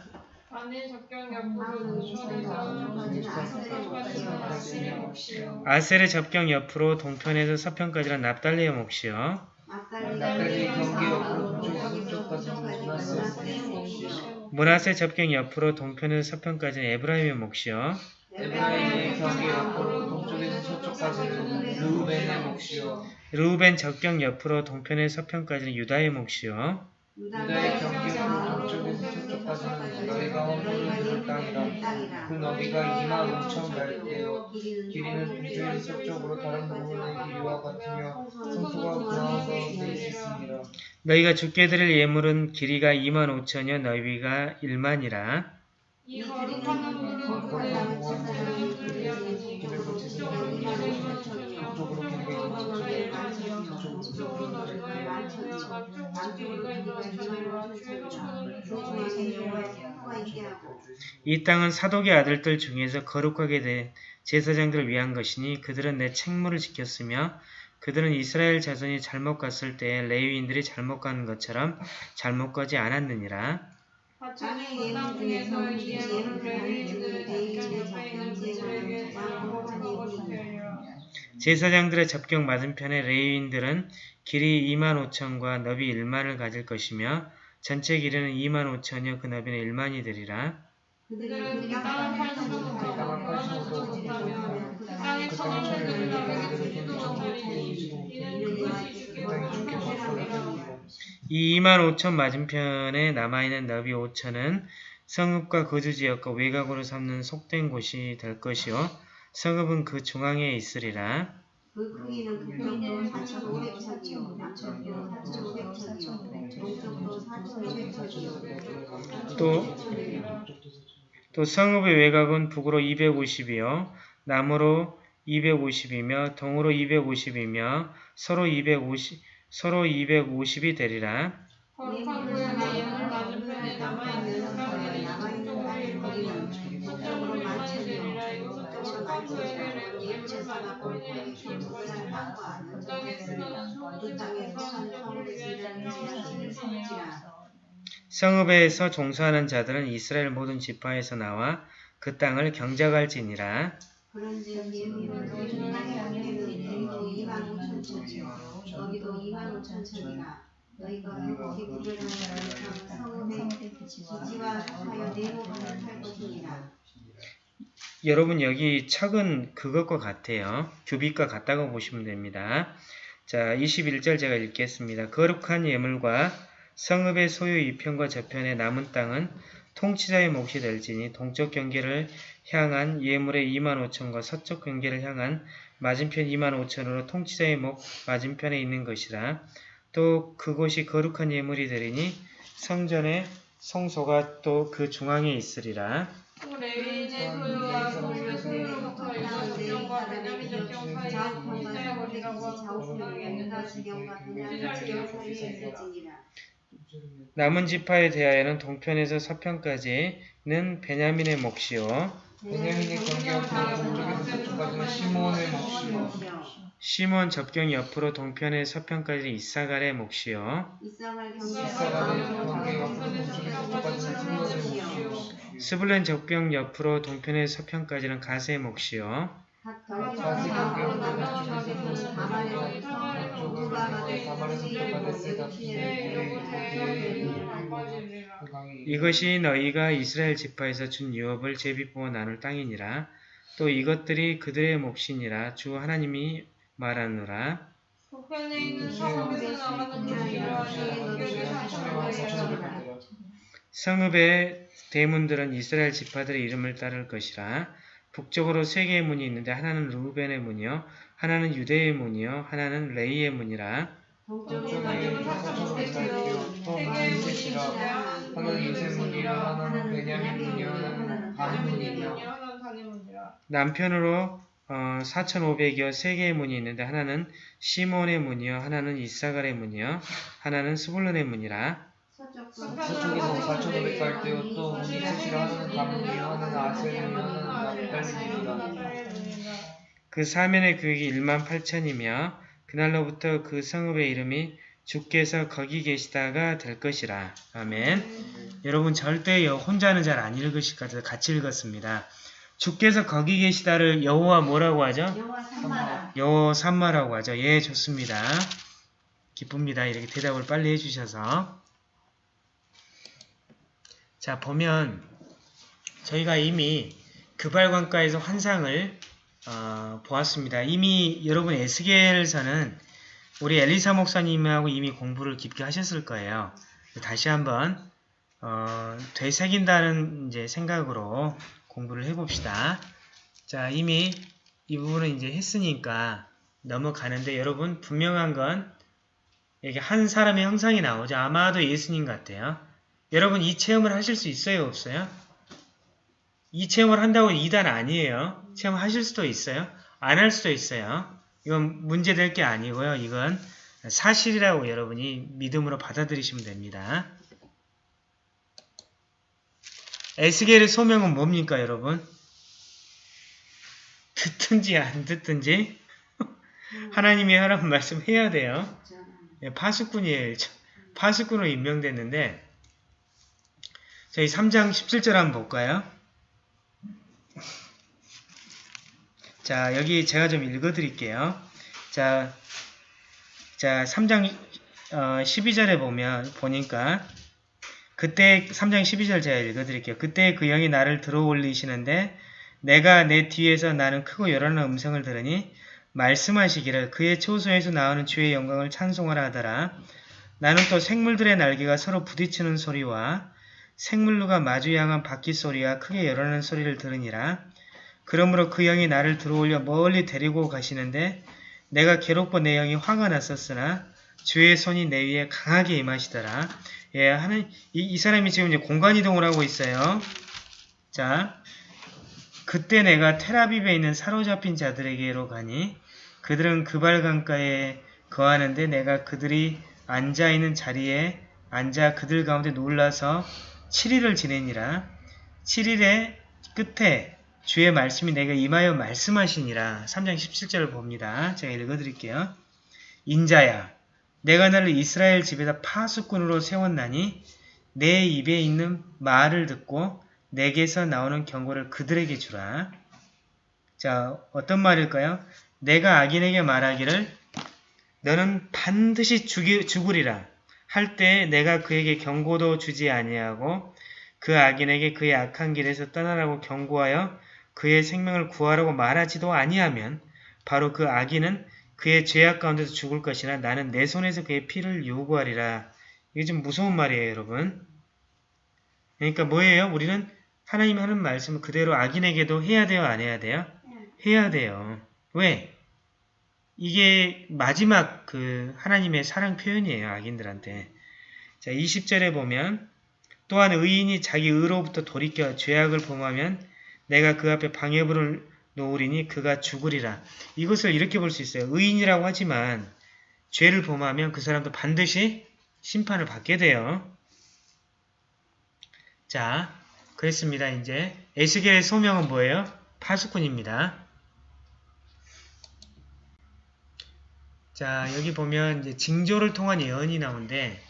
몫이요 아셀의 접경 옆으로 동편에서 서편까지는 납달리의 몫이요 나팔이 경계 옆으로 동쪽에서 서쪽까지 문하세 문하세 접경 옆으로 동편에서 서편까지는 에브라임의 몫이요. 에브라임의 경계 옆으로 동쪽에서 서쪽까지는 르우벤의 몫이요. 르우벤 접경 옆으로 동편에서 서편까지는 유다의 몫이요 유다의 경계 옆으로 동쪽에서 서쪽 까지는 너희가 허물을 줄 땅이라 그 너비가 2만 5천 발대요. 길이는 동쪽에서 서쪽으로 다른 부분의 길이와 같으며 성소가 그 가운데 있습니다. 너희가 주께 드릴 예물은 길이가 2만 5천여 너비가 1만이라. 이 거룩한 물은 그의 그리하니 북쪽으로 길이가 2 이가 2천여 주의 천을 이 땅은 사독의 아들들 중에서 거룩하게 된 제사장들을 위한 것이니 그들은 내 책무를 지켰으며 그들은 이스라엘 자손이 잘못 갔을 때에 레위인들이 잘못 가는 것처럼 잘못 가지 않았느니라 제사장들의 접경 맞은편에 레위인들은 길이 2만 5천과 너비 1만을 가질 것이며 전체 길이는 2만 5천여 그 너비는 1만이 되리라. 그들은 그 땅을 못하며 그 천원을 이는 그것이 주께서 주께서 이 2만 5천 맞은편에 남아있는 너비 5천은 성읍과 거주지역과 외곽으로 삼는 속된 곳이 될 것이요 성읍은 그 중앙에 있으리라. 그 크기는 북쪽으로 4,500척이요, 남쪽으로 4,500척이요, 동쪽으로 4,500척이요. 또, 또 성읍의 외곽은 북으로 250이요. 남으로 250이며 동으로 250이며 서로 250 서로 250이 되리라 성읍에서 종사하는 자들은 이스라엘 모든 지파에서 나와 그 땅을 경작할지니라 그런즉 예물은 너희 중간에 안되는 길이도 2만 5천 척이요, 너기도 2만 5천 척이라. 너희가 기부를 하는 성읍의 기지와 하여 내목을 할 것이니라. 여러분 여기 척은 그것과 같아요. 규빗과 같다고 보시면 됩니다. 자 21절 제가 읽겠습니다. 거룩한 예물과 성읍의 소유 이편과 저편의 남은 땅은 통치자의 몫이 될지니 동쪽 경계를 향한 예물의 2만 5천과 서쪽 경계를 향한 맞은편 2만 5천으로 통치자의 목 맞은편에 있는 것이라. 또 그곳이 거룩한 예물이 되리니 성전의 성소가 또 그 중앙에 있으리라 남은 지파에 대하여는 동편에서 서편까지는 베냐민의 몫이요. 베냐민의 경계 앞으로 동쪽에서 서쪽까지는 시몬의 몫이요. 시몬 접경 옆으로 동편의 서편까지 이사갈의 몫이요. 이사갈 이사갈의 경계 앞으로 동쪽에서 서쪽까지는 스물의 몫이요. 스불렌 접경 옆으로 동편의 서편까지는 가세의 몫이요 그 이것이 너희가 이스라엘 지파에서 준 유업을 제비부어 나눌 땅이니라 또 이것들이 그들의 몫이니라 주 하나님이 말하노라 성읍의 대문들은 이스라엘 지파들의 이름을 따를 것이라 북쪽으로 세 개의 문이 있는데 하나는 루벤의 문이요 하나는 유대의 문이요 하나는 레이의 문이라. 동쪽에 사천오백 살이요. 또 하나는 셋이라. 하나는 하나는 베냐민 문이요 하나는 하나는 다니문이라 남편으로 어, 4,500여 세 개의 문이 있는데 하나는 시몬의 문이요 하나는 이사갈의 문이요 하나는 스불론의 문이라. 서쪽에서 사천오백 살때요. 또 문이 셋이라 하나는 가문이요. 하나는 아셀이요. 하나는 그 사면의 교육이 1만 8천이며 그날로부터 그 성읍의 이름이 주께서 거기 계시다가 될 것이라. 아멘. 여러분 절대 여- 혼자는 잘 안 읽으실 것 같아서 같이 읽었습니다. 주께서 거기 계시다를 여호와 뭐라고 하죠? 여호와 산마라 여호 산마라고 하죠. 예, 좋습니다. 기쁩니다. 이렇게 대답을 빨리 해주셔서. 자, 보면 저희가 이미 그발관가에서 환상을 어, 보았습니다. 이미 여러분 에스겔서는 우리 엘리사 목사님하고 이미 공부를 깊게 하셨을 거예요. 다시 한번 어, 되새긴다는 이제 생각으로 공부를 해봅시다. 자, 이미 이 부분은 이제 했으니까 넘어가는데 여러분 분명한 건 여기 한 사람의 형상이 나오죠. 아마도 예수님 같아요. 여러분 이 체험을 하실 수 있어요? 없어요? 이 체험을 한다고 2단 아니에요. 체험하실 수도 있어요. 안 할 수도 있어요. 이건 문제될 게 아니고요. 이건 사실이라고 여러분이 믿음으로 받아들이시면 됩니다. 에스겔의 소명은 뭡니까 여러분? 듣든지 안 듣든지 하나님이 하라는 말씀 해야 돼요. 예, 파수꾼이에요. 저- 파수꾼으로 임명됐는데 저희 3장 17절 한번 볼까요? 자 여기 제가 좀 읽어드릴게요. 자, 자 3장 어, 12절에 보면 보니까 그때 3장 12절 제가 읽어드릴게요. 그때 그 영이 나를 들어올리시는데 내가 내 뒤에서 나는 크고 요란한 음성을 들으니 말씀하시기를 그의 초소에서 나오는 주의 영광을 찬송하라 하더라. 나는 또 생물들의 날개가 서로 부딪히는 소리와 생물루가 마주 향한 바퀴 소리와 크게 열어는 소리를 들으니라. 그러므로 그 영이 나를 들어올려 멀리 데리고 가시는데 내가 괴롭고 내 영이 화가 났었으나 주의 손이 내 위에 강하게 임하시더라. 예, 하는 이, 이 사람이 지금 이제 공간 이동을 하고 있어요. 자, 그때 내가 테라비브에 있는 사로잡힌 자들에게로 가니 그들은 그발 강가에 거하는데 내가 그들이 앉아 있는 자리에 앉아 그들 가운데 놀라서 7일을 지내니라. 7일의 끝에 주의 말씀이 내가 임하여 말씀하시니라. 3장 17절을 봅니다. 제가 읽어드릴게요. 인자야, 내가 너를 이스라엘 집에다 파수꾼으로 세웠나니 내 입에 있는 말을 듣고 내게서 나오는 경고를 그들에게 주라. 자, 어떤 말일까요? 내가 악인에게 말하기를 너는 반드시 죽이, 죽으리라 할 때 내가 그에게 경고도 주지 아니하고 그 악인에게 그의 악한 길에서 떠나라고 경고하여 그의 생명을 구하라고 말하지도 아니하면 바로 그 악인은 그의 죄악 가운데서 죽을 것이나 나는 내 손에서 그의 피를 요구하리라. 이게 좀 무서운 말이에요, 여러분. 그러니까 뭐예요? 우리는 하나님이 하는 말씀을 그대로 악인에게도 해야 돼요, 안 해야 돼요? 해야 돼요. 왜? 이게 마지막 그 하나님의 사랑 표현이에요. 악인들한테. 자, 20절에 보면 또한 의인이 자기 의로부터 돌이켜 죄악을 범하면 내가 그 앞에 방해불을 놓으리니 그가 죽으리라. 이것을 이렇게 볼 수 있어요. 의인이라고 하지만 죄를 범하면 그 사람도 반드시 심판을 받게 돼요. 자, 그랬습니다. 이제 에스겔의 소명은 뭐예요? 파수꾼입니다. 자, 여기 보면 이제 징조를 통한 예언이 나오는데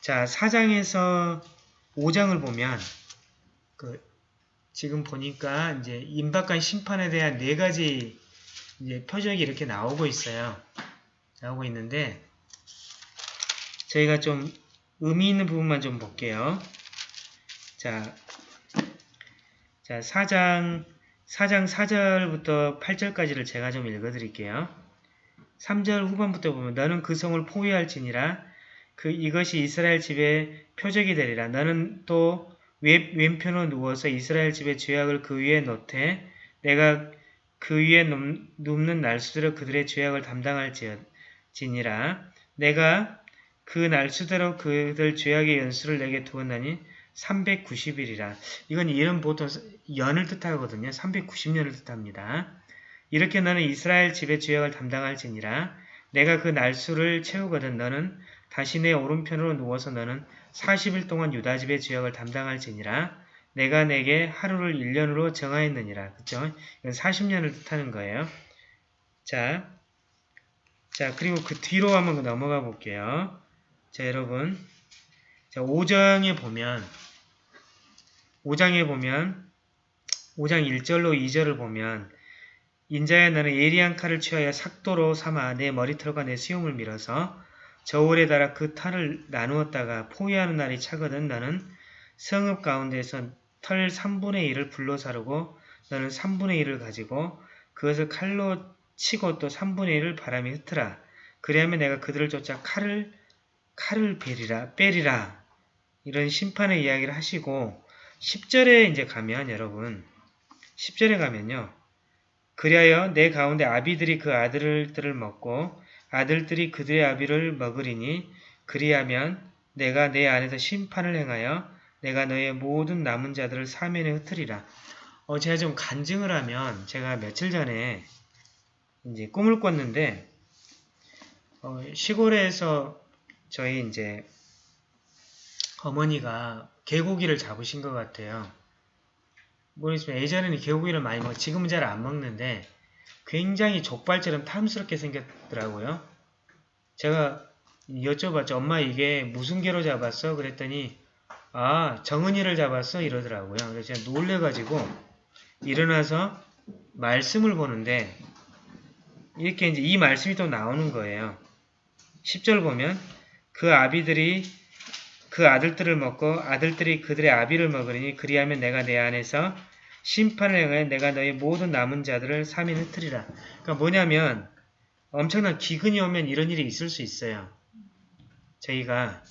자, 4장에서 5장을 보면 그 지금 보니까 이제 임박한 심판에 대한 네 가지 이제 표적이 이렇게 나오고 있어요. 나오고 있는데 저희가 좀 의미 있는 부분만 좀 볼게요. 자, 자 4장 4장 4절부터 8절까지를 제가 좀 읽어드릴게요. 3절 후반부터 보면 너는 그 성을 포위할지니라 그 이것이 이스라엘 집의 표적이 되리라. 너는 또 왼, 왼편으로 누워서 이스라엘 집의 죄악을 그 위에 놓되 내가 그 위에 눕, 는 날수대로 그들의 죄악을 담당할지니라. 내가 그 날수대로 그들 죄악의 연수를 내게 두었나니 390일이라. 이건 이름 보통 연을 뜻하거든요. 390년을 뜻합니다. 이렇게 너는 이스라엘 집의 죄악을 담당할지니라. 내가 그 날수를 채우거든 너는 다시 내 오른편으로 누워서 너는 40일 동안 유다 집의 죄악을 담당할지니라. 내가 내게 하루를 1년으로 정하였느니라. 그쵸? 이건 40년을 뜻하는 거예요. 자, 자 그리고 그 뒤로 한번 넘어가 볼게요. 자 여러분 자 5장에 보면 5장에 보면 5장 1절로 2절을 보면 인자야 나는 예리한 칼을 취하여 삭도로 삼아 내 머리털과 내 수염을 밀어서 저울에 달아 그 탈을 나누었다가 포위하는 날이 차거든 너는 성읍 가운데서 털 3분의 1을 불로 사르고 너는 3분의 1을 가지고 그것을 칼로 치고 또 3분의 1을 바람에 흩으라. 그리하면 내가 그들을 쫓아 칼을 칼을 베리라 빼리라 이런 심판의 이야기를 하시고 10절에 이제 가면 여러분 10절에 가면요. 그리하여 내 가운데 아비들이 그 아들들을 먹고 아들들이 그들의 아비를 먹으리니 그리하면 내가 내 안에서 심판을 행하여 내가 너의 모든 남은 자들을 사면에 흩으리라. 어, 제가 좀 간증을 하면 제가 며칠 전에 이제 꿈을 꿨는데 어, 시골에서 저희 이제 어머니가 개고기를 잡으신 것 같아요. 모르겠지만 예전에는 개고기를 많이 먹, 지금은 잘 안 먹는데 굉장히 족발처럼 탐스럽게 생겼더라고요. 제가 여쭤봤죠. 엄마 이게 무슨 개로 잡았어? 그랬더니 아 정은이를 잡았어? 이러더라고요. 그래서 제가 놀래가지고 일어나서 말씀을 보는데 이렇게 이제 이 말씀이 또 나오는 거예요. 10절 보면 그 아비들이 그 아들들을 먹고 아들들이 그들의 아비를 먹으리니 그리하면 내가 내 안에서 심판을 행하여 내가 너의 모든 남은 자들을 삼인 흩으리라. 그러니까 뭐냐면 엄청난 기근이 오면 이런 일이 있을 수 있어요. 저희가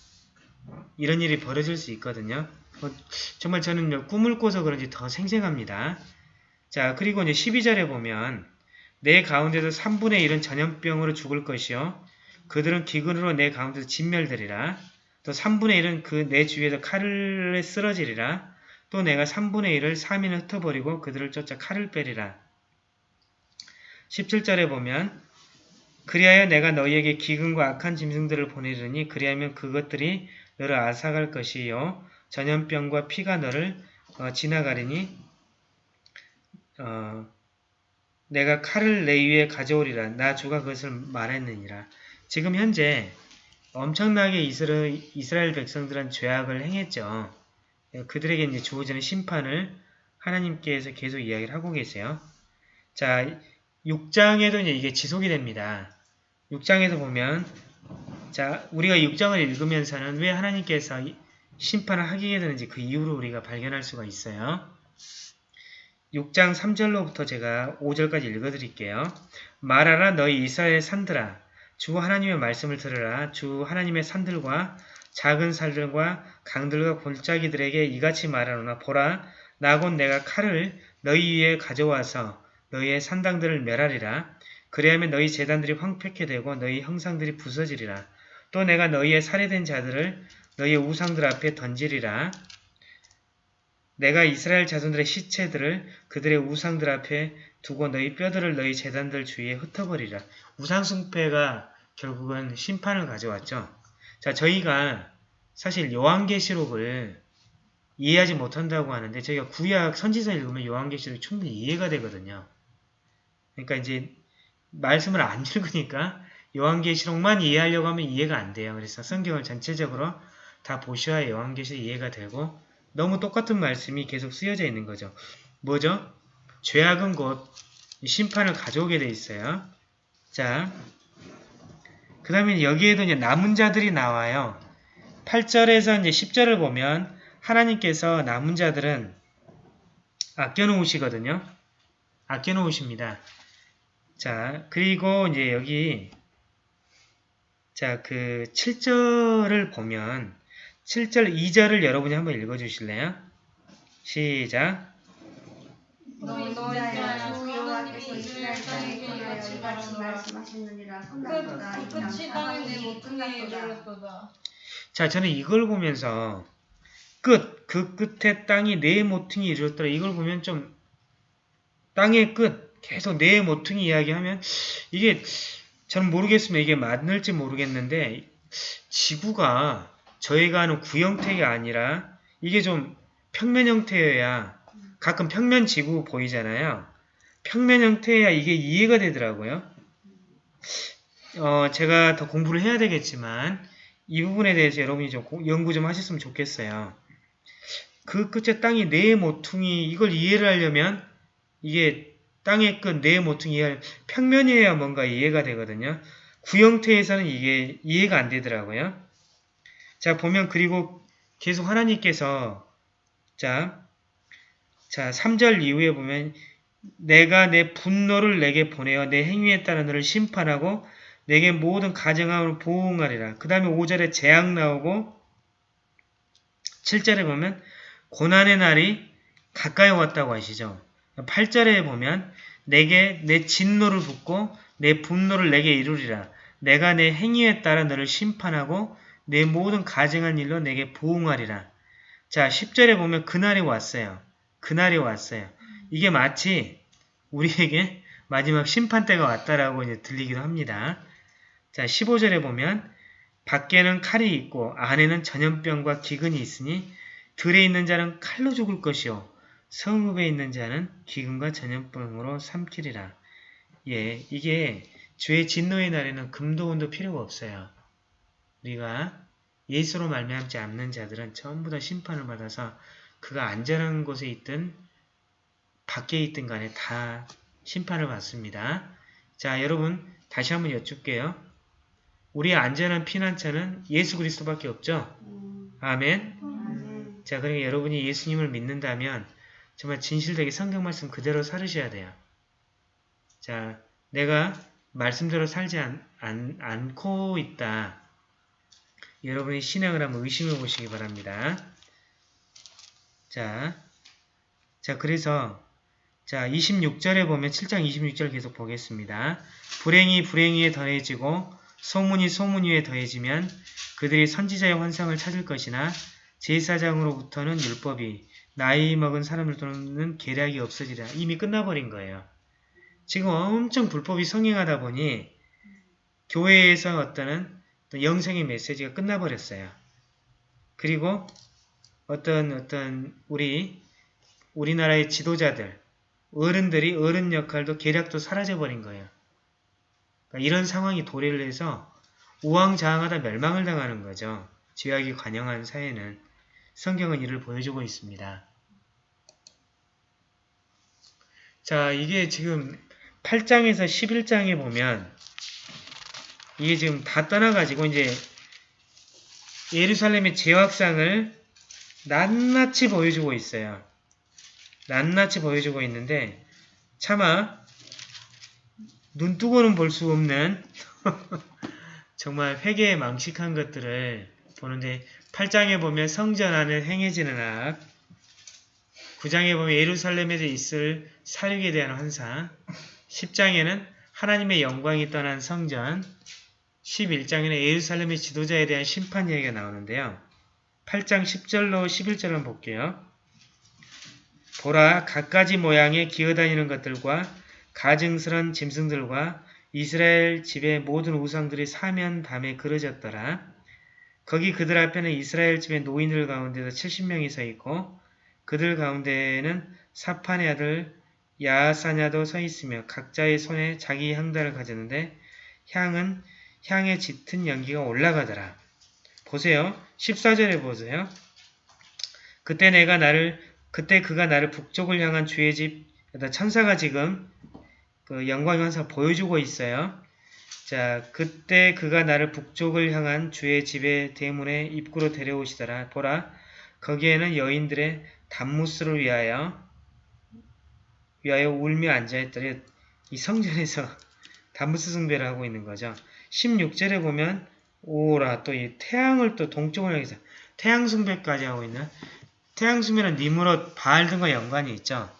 이런 일이 벌어질 수 있거든요. 어, 정말 저는 꿈을 꿔서 그런지 더 생생합니다. 자 그리고 이제 12절에 보면 내 가운데도 3분의 1은 전염병으로 죽을 것이요 그들은 기근으로 내 가운데서 진멸되리라. 또 3분의 1은 그 내 주위에서 칼을 쓰러지리라. 또 내가 3분의 1을 3인을 흩어버리고 그들을 쫓아 칼을 빼리라. 17절에 보면 그리하여 내가 너희에게 기근과 악한 짐승들을 보내리니 그리하면 그것들이 너를 앗아갈 것이요 전염병과 피가 너를 어, 지나가리니 어, 내가 칼을 내 위에 가져오리라 나 주가 그것을 말했느니라 지금 현재 엄청나게 이스라엘 백성들은 죄악을 행했죠. 그들에게 이제 주어지는 심판을 하나님께서 계속 이야기를 하고 계세요. 자, 6장에도 이제 이게 지속이 됩니다. 6장에서 보면 자, 우리가 6장을 읽으면서는 왜 하나님께서 심판을 하게 되는지 그 이유를 우리가 발견할 수가 있어요. 6장 3절로부터 제가 5절까지 읽어드릴게요. 말하라 너희 이스라엘 산들아 주 하나님의 말씀을 들으라. 주 하나님의 산들과 작은 살들과 강들과 골짜기들에게 이같이 말하노나 보라 나곧 내가 칼을 너희 위에 가져와서 너희의 산당들을 멸하리라. 그리하면 너희 재단들이 황폐케 되고 너희 형상들이 부서지리라. 또 내가 너희의 살해된 자들을 너희의 우상들 앞에 던지리라. 내가 이스라엘 자손들의 시체들을 그들의 우상들 앞에 두고 너희 뼈들을 너희 재단들 주위에 흩어버리라. 우상숭배가 결국은 심판을 가져왔죠. 자, 저희가 사실 요한계시록을 이해하지 못한다고 하는데 저희가 구약 선지서 읽으면 요한계시록이 충분히 이해가 되거든요. 그러니까 이제 말씀을 안 읽으니까 요한계시록만 이해하려고 하면 이해가 안 돼요. 그래서 성경을 전체적으로 다 보셔야 요한계시록 이해가 되고 너무 똑같은 말씀이 계속 쓰여져 있는 거죠. 뭐죠? 죄악은 곧 심판을 가져오게 돼 있어요. 자, 그 다음에 여기에도 이제 남은 자들이 나와요. 8절에서 이제 10절을 보면 하나님께서 남은 자들은 아껴놓으시거든요. 아껴놓으십니다. 자, 그리고 이제 여기 자, 그 7절을 보면 7절 2절을 여러분이 한번 읽어 주실래요? 시작. 하나님이 이스라엘 이같이 이 끝이 땅에 내 땅이 모퉁이에 끝났도다 이르렀도다 자, 저는 이걸 보면서 끝, 그 끝에 땅이 네 모퉁이 이르렀더라. 이걸 보면 좀 땅의 끝, 계속 네 모퉁이 이야기하면 이게 저는 모르겠으면 이게 맞는지 모르겠는데 지구가 저희가 아는 구형태가 아니라 이게 좀 평면 형태여야 가끔 평면 지구 보이잖아요. 평면 형태여야 이게 이해가 되더라고요. 어, 제가 더 공부를 해야 되겠지만 이 부분에 대해서 여러분이 좀 고- 연구 좀 하셨으면 좋겠어요. 그 끝에 땅이 네 모퉁이 이걸 이해를 하려면 이게 땅의 끝 네 모퉁이 평면이어야 뭔가 이해가 되거든요. 구형태에서는 이게 이해가 안 되더라고요. 자 보면 그리고 계속 하나님께서 자, 자 3절 이후에 보면 내가 내 분노를 내게 보내어 내 행위에 따라 너를 심판하고 내게 모든 가정함으로 보응하리라. 그 다음에 5절에 재앙 나오고 7절에 보면 고난의 날이 가까이 왔다고 하시죠. 8절에 보면 내게 내 진노를 붓고 내 분노를 내게 이루리라. 내가 내 행위에 따라 너를 심판하고 내 모든 가증한 일로 내게 보응하리라. 자 10절에 보면 그날이 왔어요. 그날이 왔어요. 이게 마치 우리에게 마지막 심판 때가 왔다라고 이제 들리기도 합니다. 자, 15절에 보면 밖에는 칼이 있고 안에는 전염병과 기근이 있으니 들에 있는 자는 칼로 죽을 것이요 성읍에 있는 자는 기근과 전염병으로 삼키리라. 예, 이게 주의 진노의 날에는 금도 은도 필요가 없어요. 우리가 예수로 말미암지 않는 자들은 전부 다 심판을 받아서 그가 안전한 곳에 있든 밖에 있든 간에 다 심판을 받습니다. 자, 여러분 다시 한번 여쭙게요. 우리의 안전한 피난처는 예수 그리스도밖에 없죠? 음, 아멘. 아멘. 자, 그러니까 여러분이 예수님을 믿는다면 정말 진실되게 성경 말씀 그대로 살으셔야 돼요. 자, 내가 말씀대로 살지 않, 않, 않고 있다. 여러분이 신앙을 한번 의심해 보시기 바랍니다. 자, 자, 그래서 자, 26절에 보면 7장 26절 계속 보겠습니다. 불행이 불행위에 더해지고 소문이 소문 위에 더해지면 그들이 선지자의 환상을 찾을 것이나 제사장으로부터는 율법이 나이 먹은 사람들로는 계략이 없어지리라. 이미 끝나버린 거예요. 지금 엄청 불법이 성행하다 보니 교회에서 어떤 영생의 메시지가 끝나버렸어요. 그리고 어떤 어떤 우리 우리나라의 지도자들 어른들이 어른 역할도 계략도 사라져버린 거예요. 그러니까 이런 상황이 도래를 해서 우왕좌왕하다 멸망을 당하는 거죠. 죄악이 관영한 사회는 성경은 이를 보여주고 있습니다. 자, 이게 지금 8장에서 11장에 보면 이게 지금 다 떠나가지고 이제 예루살렘의 재확상을 낱낱이 보여주고 있어요. 낱낱이 보여주고 있는데 차마 눈 뜨고는 볼 수 없는 정말 회개에 망식한 것들을 보는데 8장에 보면 성전 안을 행해지는 악 9장에 보면 예루살렘에 있을 사륙에 대한 환상 10장에는 하나님의 영광이 떠난 성전 11장에는 예루살렘의 지도자에 대한 심판 이야기가 나오는데요. 8장 10절로 11절을 볼게요. 보라 갖가지 모양의 기어다니는 것들과 가증스런 짐승들과 이스라엘 집의 모든 우상들이 사면 밤에 그려졌더라. 거기 그들 앞에는 이스라엘 집의 노인들 가운데서 70명이 서 있고 그들 가운데에는 사판의 아들 야사냐도 서 있으며 각자의 손에 자기 향단을 가졌는데 향은 향에 짙은 연기가 올라가더라. 보세요. 14절에 보세요. 그때 내가 나를 그때 그가 나를 북쪽을 향한 주의 집 천사가 지금 그 영광 현사 보여주고 있어요. 자, 그때 그가 나를 북쪽을 향한 주의 집의 대문에 입구로 데려오시더라. 보라, 거기에는 여인들의 단무스를 위하여 위하여 울며 앉아있더니 이 성전에서 단무스 숭배를 하고 있는 거죠. 16절에 보면 오라 또 이 태양을 또 동쪽을 향해서 태양 숭배까지 하고 있는 태양 숭배는 니무롯 바알 등과 연관이 있죠.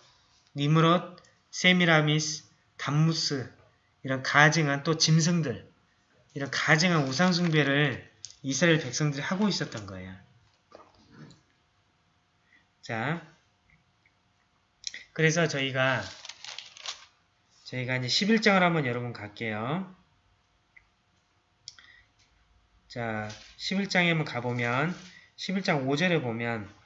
니무롯, 세미라미스, 담무스 이런 가증한 또 짐승들 이런 가증한 우상 숭배를 이스라엘 백성들이 하고 있었던 거예요. 자, 그래서 저희가 저희가 이제 11장을 한번 여러분 갈게요. 자, 11장에 한번 가보면 11장 5절에 보면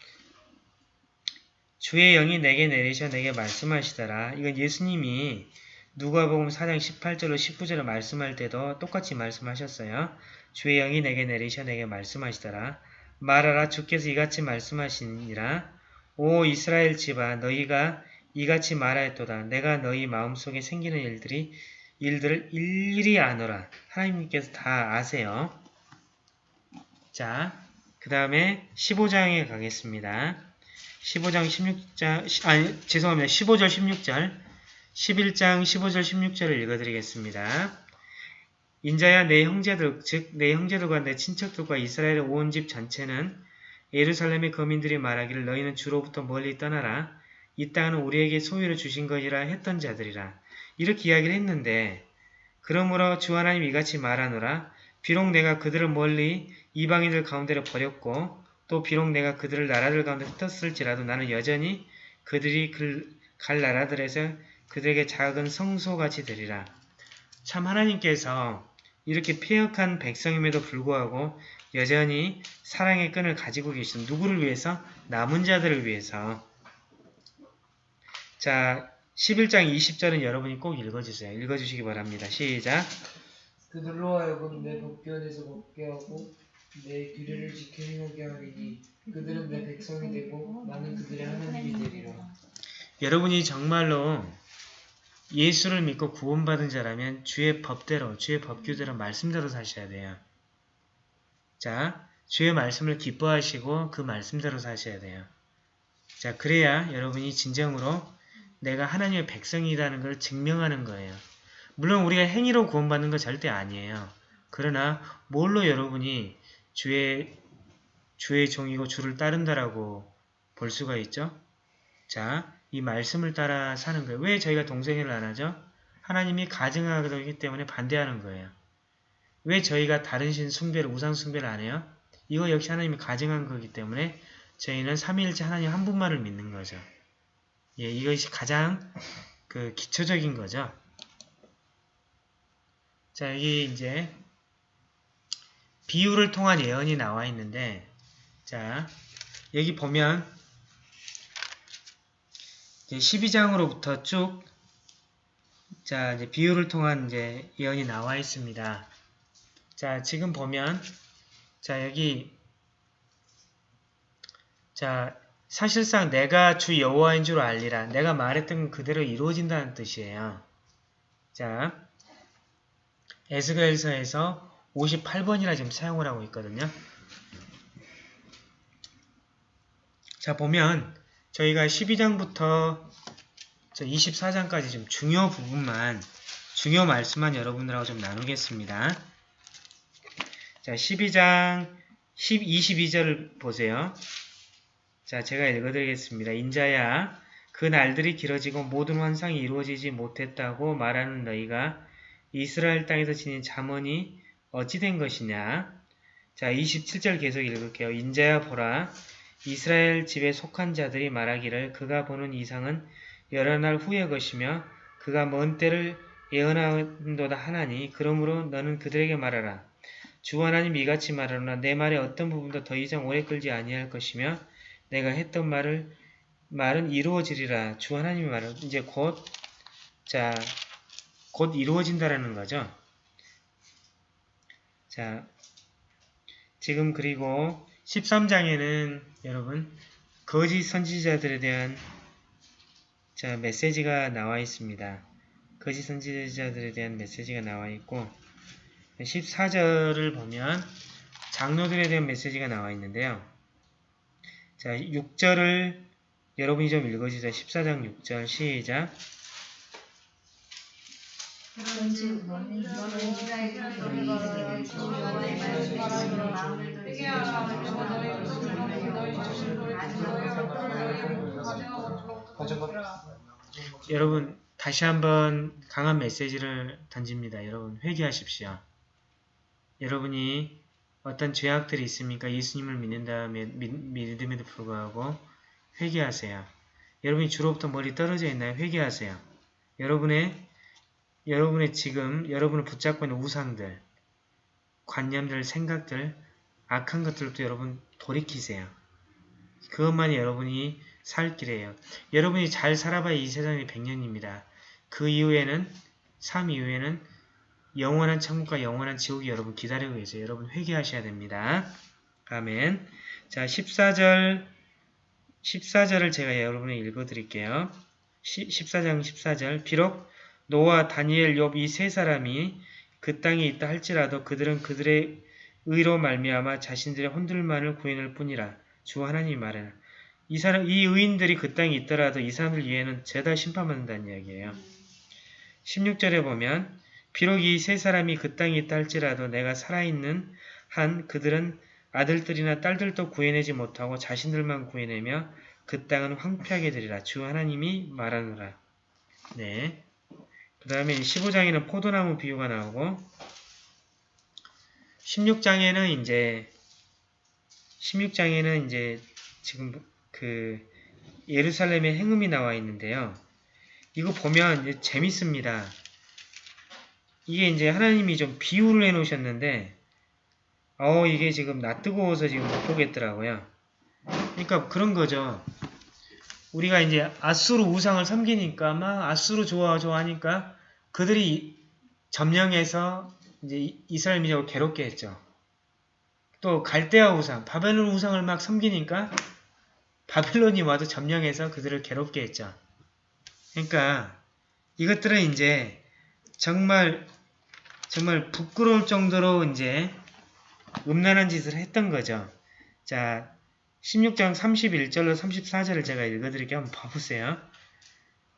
주의 영이 내게 내리셔 내게 말씀하시더라. 이건 예수님이 누가복음 4장 18절로 19절을 말씀할 때도 똑같이 말씀하셨어요. 주의 영이 내게 내리셔 내게 말씀하시더라. 말하라 주께서 이같이 말씀하시니라. 오 이스라엘 집아 너희가 이같이 말하였도다. 내가 너희 마음속에 생기는 일들이 일들을 일일이 아노라. 하나님께서 다 아세요. 자, 그 다음에 15장에 가겠습니다. 15장 16장, 아니, 죄송합니다. 15절 16절, 11장 15절 16절을 읽어드리겠습니다. 인자야 내 형제들, 즉 내 형제들과 내 친척들과 이스라엘의 온 집 전체는 예루살렘의 거민들이 말하기를 너희는 주로부터 멀리 떠나라. 이 땅은 우리에게 소유를 주신 것이라 했던 자들이라. 이렇게 이야기를 했는데 그러므로 주 하나님 이같이 말하노라. 비록 내가 그들을 멀리 이방인들 가운데로 버렸고 또 비록 내가 그들을 나라들 가운데 흩었을지라도 나는 여전히 그들이 갈 나라들에서 그들에게 작은 성소같이 되리라. 참 하나님께서 이렇게 폐역한 백성임에도 불구하고 여전히 사랑의 끈을 가지고 계신 누구를 위해서? 남은 자들을 위해서. 자, 11장 20절은 여러분이 꼭 읽어주세요. 읽어주시기 바랍니다. 시작. 그들로 하여금 내 법궤에서 먹게 하고 내 규례를 행하게 하리니 그들은 내 백성이 되고 나는 그들의 하나님이 되리라. 여러분이 정말로 예수를 믿고 구원받은 자라면 주의 법대로, 주의 법규대로, 말씀대로 사셔야 돼요. 자, 주의 말씀을 기뻐하시고 그 말씀대로 사셔야 돼요. 자, 그래야 여러분이 진정으로 내가 하나님의 백성이라는 걸 증명하는 거예요. 물론 우리가 행위로 구원받는 거 절대 아니에요. 그러나 뭘로 여러분이 주의 주의 종이고 주를 따른다라고 볼 수가 있죠? 자, 이 말씀을 따라 사는 거예요. 왜 저희가 동생회를 안 하죠? 하나님이 가증하기 때문에 반대하는 거예요. 왜 저희가 다른 신 숭배를, 우상 숭배를 안 해요? 이거 역시 하나님이 가증한 거기 때문에 저희는 삼위일체 하나님 한 분만을 믿는 거죠. 예, 이것이 가장 그 기초적인 거죠. 자, 여기 이제 비유를 통한 예언이 나와 있는데 자, 여기 보면 이제 12장으로부터 쭉 자, 이제 비유를 통한 이제 예언이 나와 있습니다. 자, 지금 보면 자, 여기 자, 사실상 내가 주 여호와인 줄 알리라. 내가 말했던 그대로 이루어진다는 뜻이에요. 자, 에스겔서에서 58번이라 지금 사용을 하고 있거든요. 자, 보면 저희가 12장부터 24장까지 좀 중요 부분만, 중요 말씀만 여러분들하고 좀 나누겠습니다. 자, 12장 10, 22절을 보세요. 자, 제가 읽어드리겠습니다. 인자야, 그 날들이 길어지고 모든 환상이 이루어지지 못했다고 말하는 너희가 이스라엘 땅에서 지닌 잠언이 어찌 된 것이냐? 자, 27절 계속 읽을게요. 인자야 보라. 이스라엘 집에 속한 자들이 말하기를 그가 보는 이상은 여러 날 후의 것이며 그가 먼 때를 예언한도다 하나니 그러므로 너는 그들에게 말하라. 주 하나님 이같이 말하노라 내 말의 어떤 부분도 더 이상 오래 끌지 아니할 것이며 내가 했던 말을 말은 이루어지리라. 주 하나님이 말을 이제 곧 자, 곧 이루어진다라는 거죠. 자, 지금 그리고 13장에는 여러분 거짓 선지자들에 대한 자, 메시지가 나와 있습니다. 거짓 선지자들에 대한 메시지가 나와 있고 14절을 보면 장로들에 대한 메시지가 나와 있는데요. 자, 6절을 여러분이 좀 읽어주세요. 14장 6절 시작. 여러분 다시 한번 강한 메시지를 던집니다. 여러분 회개하십시오. 여러분이 어떤 죄악들이 있습니까? 예수님을 믿는 다음에 믿, 믿음에도 불구하고 회개하세요. 여러분이 주로부터 머리 떨어져 있나요? 회개하세요. 여러분의 여러분의 지금 여러분을 붙잡고 있는 우상들, 관념들, 생각들, 악한 것들도 여러분 돌이키세요. 그것만이 여러분이 살 길이에요. 여러분이 잘 살아봐야 이 세상이 100년입니다. 그 이후에는 삶 이후에는 영원한 천국과 영원한 지옥이 여러분 기다리고 계세요. 여러분 회개하셔야 됩니다. 아멘. 자, 14절 14절을 제가 여러분에 읽어 드릴게요. 14장 14절 비록 노아, 다니엘, 욥 이 세 사람이 그 땅에 있다 할지라도 그들은 그들의 의로 말미암아 자신들의 혼들만을 구해낼 뿐이라 주 하나님이 말하라. 이 사람 이 의인들이 그 땅에 있더라도 이 사람들 위에는 죄다 심판받는다는 이야기예요. 16절에 보면 비록 이 세 사람이 그 땅에 있다 할지라도 내가 살아있는 한 그들은 아들들이나 딸들도 구해내지 못하고 자신들만 구해내며 그 땅은 황폐하게 되리라. 주 하나님이 말하노라. 네. 그 다음에 15장에는 포도나무 비유가 나오고 16장에는 이제 16장에는 이제 지금 그 예루살렘의 행음이 나와 있는데요. 이거 보면 재밌습니다. 이게 이제 하나님이 좀 비유를 해 놓으셨는데 어 이게 지금 나 뜨거워서 지금 못 보겠더라고요. 그러니까 그런 거죠. 우리가 이제 아수르 우상을 섬기니까 막 아수르 좋아 좋아하니까 그들이 점령해서 이제 이스라엘 민족을 괴롭게 했죠. 또 갈대아 우상, 바벨론 우상을 막 섬기니까 바벨론이 와도 점령해서 그들을 괴롭게 했죠. 그러니까 이것들은 이제 정말 정말 부끄러울 정도로 이제 음란한 짓을 했던 거죠. 자, 16장 31절로 34절을 제가 읽어드릴게요. 한번 봐보세요.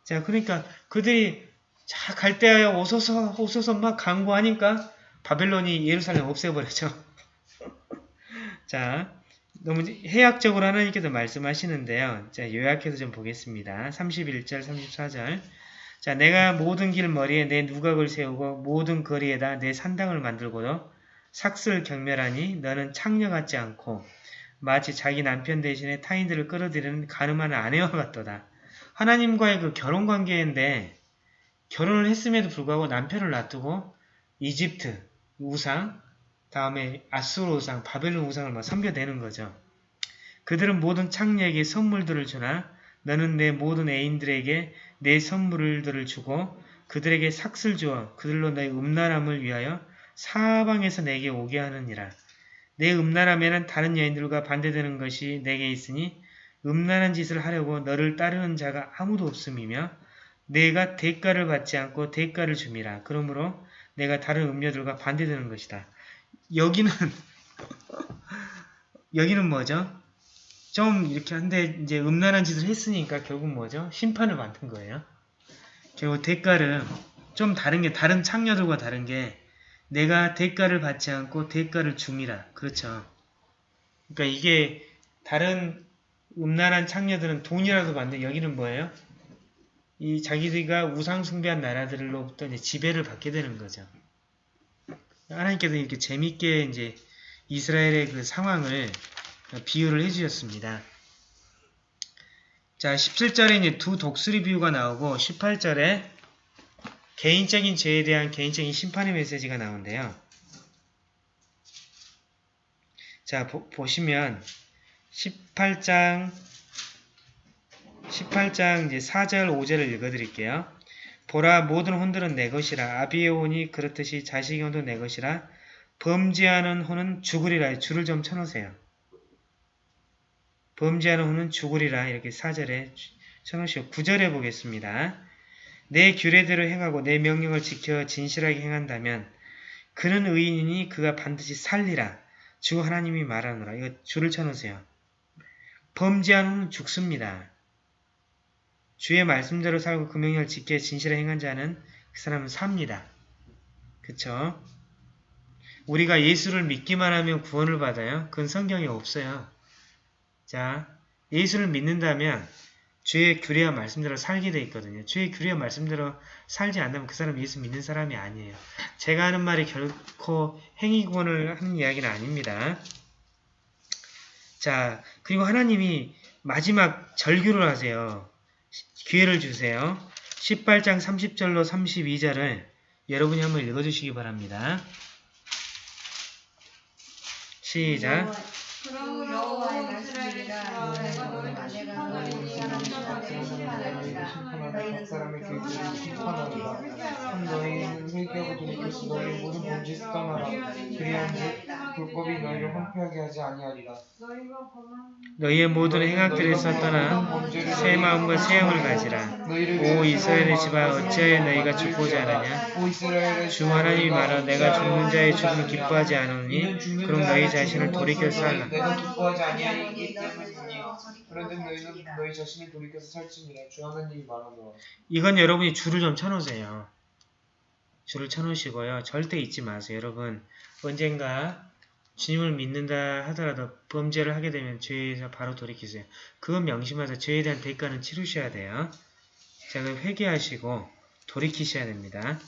자, 그러니까 그들이 자, 갈대아에 오소서, 오소서 막 강구하니까 바벨론이 예루살렘 없애버렸죠. 자, 너무 해약적으로 하나님께서 말씀하시는데요. 자, 요약해서 좀 보겠습니다. 31절, 34절. 자, 내가 모든 길 머리에 내 누각을 세우고 모든 거리에다 내 산당을 만들고도 삭슬 경멸하니 너는 창녀 같지 않고 마치 자기 남편 대신에 타인들을 끌어들이는 가늠한 아내와 같도다. 하나님과의 그 결혼 관계인데 결혼을 했음에도 불구하고 남편을 놔두고 이집트 우상, 다음에 아수르 우상, 바벨론 우상을 막 섬겨대는 거죠. 그들은 모든 창녀에게 선물들을 주나 너는 내 모든 애인들에게 내 선물들을 주고 그들에게 삭슬 주어 그들로 너의 음란함을 위하여 사방에서 내게 오게 하느니라. 내 음란함에는 다른 여인들과 반대되는 것이 내게 있으니 음란한 짓을 하려고 너를 따르는 자가 아무도 없음이며 내가 대가를 받지 않고 대가를 줌이라. 그러므로 내가 다른 음료들과 반대되는 것이다. 여기는 여기는 뭐죠? 좀 이렇게 한데 이제 음란한 짓을 했으니까 결국 뭐죠? 심판을 받는 거예요. 결국 대가를 좀 다른 게 다른 창녀들과 다른 게 내가 대가를 받지 않고 대가를 줌이라. 그렇죠. 그러니까 이게 다른 음란한 창녀들은 돈이라도 받는데 여기는 뭐예요? 이 자기들과 우상 숭배한 나라들로부터 이제 지배를 받게 되는 거죠. 하나님께서 이렇게 재밌게 이제 이스라엘의 그 상황을 비유를 해주셨습니다. 자, 17절에 이제 두 독수리 비유가 나오고 18절에 개인적인 죄에 대한 개인적인 심판의 메시지가 나오는데요. 자, 보, 보시면 18장 18장 이제 4절 5절을 읽어 드릴게요. 보라 모든 혼들은 내 것이라 아비의 혼이 그렇듯이 자식의 혼도 내 것이라 범죄하는 혼은 죽으리라 줄을 좀 쳐놓으세요. 범죄하는 혼은 죽으리라 이렇게 4절에 쳐놓으시고 9절에 보겠습니다. 내 규례대로 행하고 내 명령을 지켜 진실하게 행한다면 그는 의인이니 그가 반드시 살리라. 주 하나님이 말하노라. 이거 줄을 쳐놓으세요. 범죄하는 혼은 죽습니다. 주의 말씀대로 살고 그 명령을 지켜 진실하게 행한 자는 그 사람은 삽니다. 그쵸? 우리가 예수를 믿기만 하면 구원을 받아요? 그건 성경에 없어요. 자, 예수를 믿는다면 주의 규례와 말씀대로 살게 돼 있거든요. 주의 규례와 말씀대로 살지 않다면 그 사람 예수 믿는 사람이 아니에요. 제가 하는 말이 결코 행위구원을 하는 이야기는 아닙니다. 자, 그리고 하나님이 마지막 절규를 하세요. 기회를 주세요. 18장 30절로 32절을 여러분이 한번 읽어주시기 바랍니다. 시작. 너희는 회개하고 돌이켜서 너희 모든 범죄에서 떠나라 그리한 즉 불법이 너희를 황폐하게 하지 아니하리라 너희의 모든 행악들에서 떠나 새 마음과 새 영을 가지라. 오 이스라엘의 집아 어찌하여 너희가 죽고자 하느냐? 주 하나님이 말하 내가 죽는 자의 죽음을 기뻐하지 않으니 그럼 너희 자신을 돌이켜서 살라. 내가 기뻐하지 아니하기 때문이니 그런데 너희는 너희 자신을 돌이켜서 살지니라 주 하나님이 말하노라 이건 여러분이 줄을 좀 쳐놓으세요. 줄을 쳐놓으시고요. 절대 잊지 마세요. 여러분 언젠가 주님을 믿는다 하더라도 범죄를 하게 되면 죄에서 바로 돌이키세요. 그건 명심하세요. 죄에 대한 대가는 치르셔야 돼요. 자, 그럼 회개하시고 돌이키셔야 됩니다.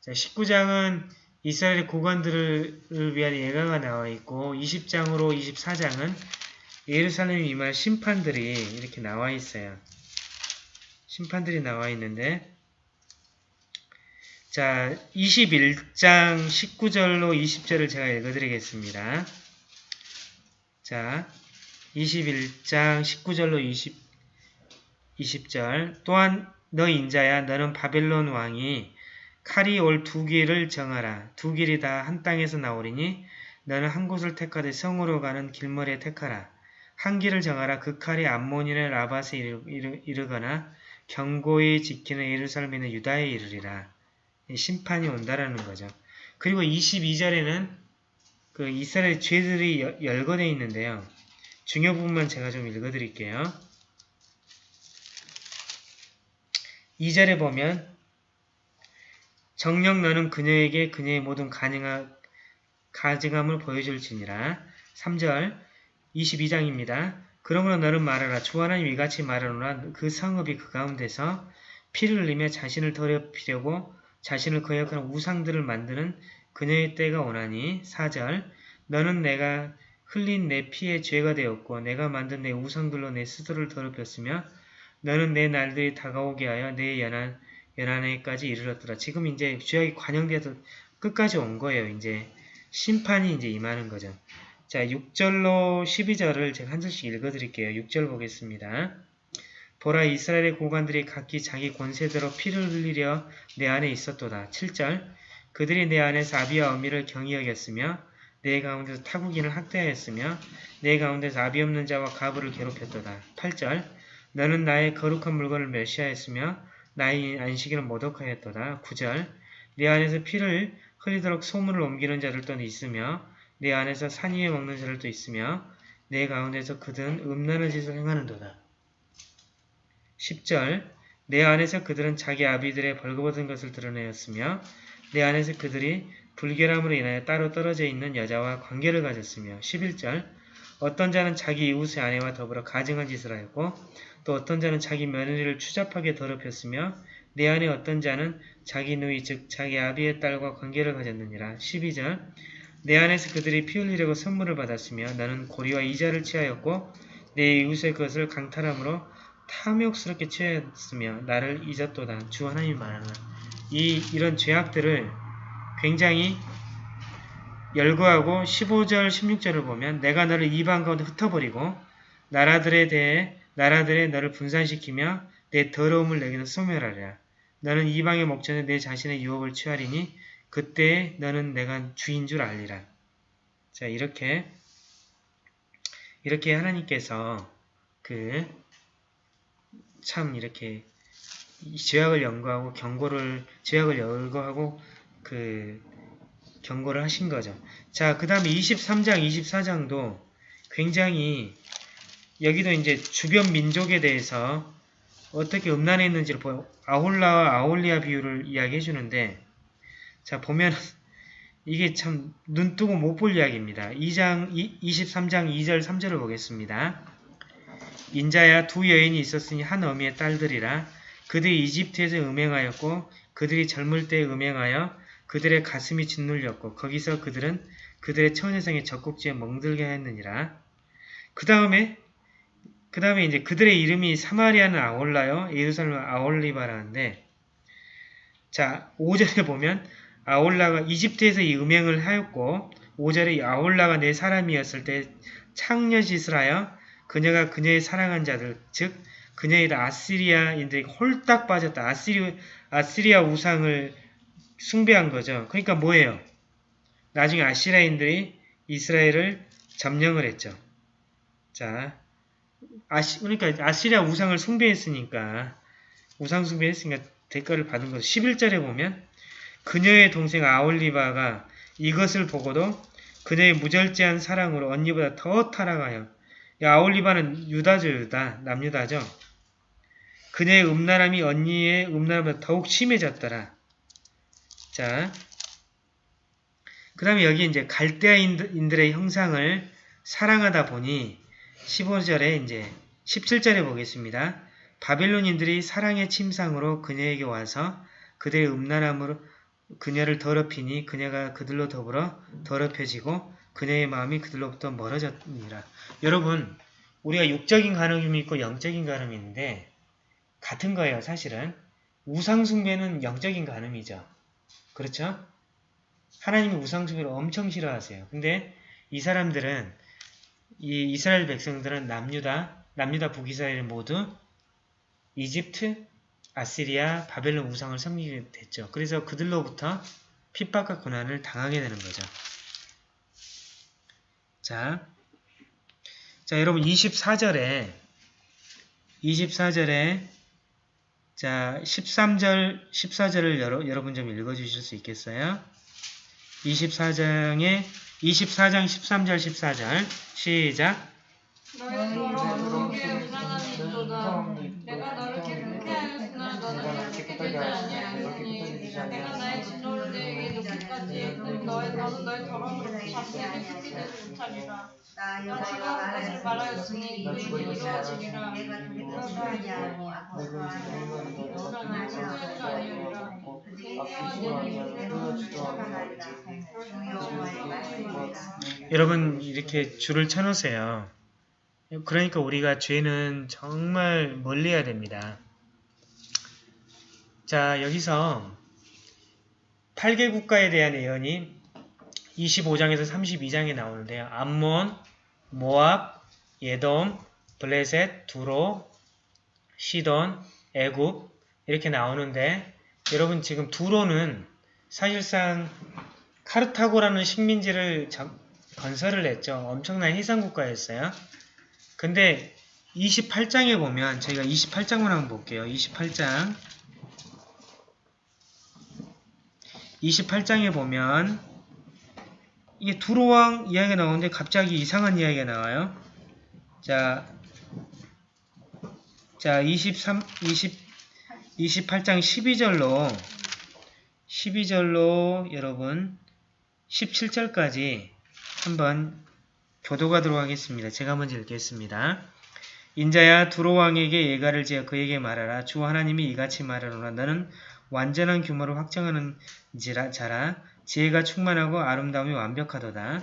자, 19장은 이스라엘의 고관들을 위한 예가가 나와 있고 20장으로 24장은 예루살렘에 임할 심판들이 이렇게 나와 있어요. 심판들이 나와 있는데 자 21장 19절로 20절을 제가 읽어드리겠습니다. 자 21장 19절로 20, 20절 또한 너 인자야 너는 바벨론 왕이 칼이 올 두 길을 정하라. 두 길이 다 한 땅에서 나오리니 너는 한 곳을 택하되 성으로 가는 길머리에 택하라. 한 길을 정하라. 그 칼이 암몬인의 이르, 이르거나 경고히 지키는 예루살렘의 유다에 이르리라. 심판이 온다라는 거죠. 그리고 22절에는 그 이스라엘 죄들이 여- 열거되어 있는데요. 중요 부분만 제가 좀 읽어드릴게요. 2절에 보면 정녕 너는 그녀에게 그녀의 모든 가증함을 보여줄지니라. 3절 22장입니다. 그러므로 너는 말하라. 주 하나님 이같이 말하노라. 그 성읍이 그 가운데서 피를 흘리며 자신을 더럽히려고 자신을 거역하는 우상들을 만드는 그녀의 때가 오나니 4절 너는 내가 흘린 내 피의 죄가 되었고 내가 만든 내 우상들로 내 스스로를 더럽혔으며 너는 내 날들이 다가오게 하여 내 연한 연한에까지 이르렀더라. 지금 이제 죄악이 관영돼서 끝까지 온 거예요. 이제 심판이 이제 임하는 거죠. 자, 6절로 12절을 제가 한 절씩 읽어드릴게요. 6절 보겠습니다. 보라 이스라엘의 고관들이 각기 자기 권세대로 피를 흘리려 내 안에 있었도다. 7절 그들이 내 안에서 아비와 어미를 경히 여겼으며 내 가운데서 타국인을 학대하였으며 내 가운데서 아비 없는 자와 가부를 괴롭혔도다. 8절 너는 나의 거룩한 물건을 멸시하였으며 나의 안식일을 모독하였도다. 9절 내 안에서 피를 흘리도록 소문을 옮기는 자들도 있으며 내 안에서 산 위에 먹는 자들도 있으며 내 가운데서 그들은 음란한 짓을 행하는도다. 10절 내 안에서 그들은 자기 아비들의 벌거벗은 것을 드러내었으며 내 안에서 그들이 불결함으로 인하여 따로 떨어져 있는 여자와 관계를 가졌으며 11절 어떤 자는 자기 이웃의 아내와 더불어 가증한 짓을 하였고 또 어떤 자는 자기 며느리를 추잡하게 더럽혔으며 내 안에 어떤 자는 자기 누이 즉 자기 아비의 딸과 관계를 가졌느니라. 12절 내 안에서 그들이 피 흘리려고 선물을 받았으며 나는 고리와 이자를 취하였고 내 이웃의 것을 강탈함으로 탐욕스럽게 취하였으며 나를 잊었도다. 주 하나님이 말하는 이 이런 죄악들을 굉장히 열거하고 15절 16절을 보면 내가 너를 이방 가운데 흩어버리고 나라들에 대해 나라들에 너를 분산시키며 내 더러움을 내게서 소멸하리라. 너는 이방의 목전에 내 자신의 유혹을 취하리니 그때 너는 내가 주인 줄 알리라. 자 이렇게 이렇게 하나님께서 그 참 이렇게 이 죄악을 연구하고 경고를 죄악을 열거하고 그 경고를 하신 거죠. 자, 그 다음에 23장, 24장도 굉장히 여기도 이제 주변 민족에 대해서 어떻게 음란했는지를 보여 아홀라와 아홀리아 비유를 이야기해 주는데 자, 보면 이게 참 눈뜨고 못 볼 이야기입니다. 2장, 23장 2절, 3절을 보겠습니다. 인자야 두 여인이 있었으니 한 어미의 딸들이라 그들이 이집트에서 음행하였고 그들이 젊을 때 음행하여 그들의 가슴이 짓눌렸고 거기서 그들은 그들의 처녀성의 젖꼭지에 멍들게 했느니라. 그 다음에 그 다음에 이제 그들의 이름이 사마리아는 아올라요 예루살렘은 아올리바라는데 자 5절에 보면 아올라가 이집트에서 이 음행을 하였고 5절에 아올라가 내 사람이었을 때 창녀짓을 하여 그녀가 그녀의 사랑한 자들 즉 그녀의 아시리아인들이 홀딱 빠졌다. 아시리, 아시리아 우상을 숭배한 거죠. 그러니까 뭐예요? 나중에 아시라인들이 이스라엘을 점령을 했죠. 자, 아시, 그러니까 아시리아 우상을 숭배했으니까 우상 숭배했으니까 대가를 받은 거죠. 11절에 보면 그녀의 동생 아올리바가 이것을 보고도 그녀의 무절제한 사랑으로 언니보다 더 타락하여 아올리바는 유다죠, 유다. 남유다죠. 그녀의 음란함이 언니의 음란함보다 더욱 심해졌더라. 자, 그 다음에 여기 이제 갈대아인들의 형상을 사랑하다 보니 15절에 이제 17절에 보겠습니다. 바빌론인들이 사랑의 침상으로 그녀에게 와서 그들의 음란함으로 그녀를 더럽히니 그녀가 그들로 더불어 더럽혀지고 그녀의 마음이 그들로부터 멀어졌느니라. 여러분, 우리가 육적인 간음이 있고 영적인 간음이 있는데 같은 거예요, 사실은. 우상숭배는 영적인 간음이죠. 그렇죠? 하나님이 우상숭배를 엄청 싫어하세요. 근데 이 사람들은 이 이스라엘 백성들은 남유다, 남유다 북이스라엘 모두 이집트, 아시리아, 바벨론 우상을 섬기게 됐죠. 그래서 그들로부터 핍박과 고난을 당하게 되는 거죠. 자, 자 여러분 24절에 24절에 자 13절 14절을 여러, 여러분 좀 읽어주실 수 있겠어요? 24장에 24장 13절 14절. 시작. 너를 나의 너의 너는 너의 더러움으로 자신에게 숨기지 못하리라. 나나 지가 그것을 말하였으니 이루어지리라. 아니하고 너는 소유하지 아니하리라. 여러분 이렇게 줄을 쳐놓으세요. 그러니까 우리가 죄는 정말 멀리해야 됩니다. 자 여기서 8개 국가에 대한 예언이 25장에서 32장에 나오는데요. 암몬, 모압, 예돔, 블레셋, 두로, 시돈, 애굽 이렇게 나오는데 여러분 지금 두로는 사실상 카르타고라는 식민지를 건설을 했죠. 엄청난 해상국가였어요. 근데 28장에 보면 저희가 28장만 한번 볼게요. 28장 28장에 보면 이게 두로왕 이야기가 나오는데 갑자기 이상한 이야기가 나와요. 자, 자 23, 20, 28장 12절로 12절로 여러분 17절까지 한번 교도가도록 하겠습니다. 제가 먼저 읽겠습니다. 인자야 두로 왕에게 예가를 지어 그에게 말하라. 주 하나님이 이같이 말하노라. 너는 완전한 규모를 확정하는 자라. 지혜가 충만하고 아름다움이 완벽하도다.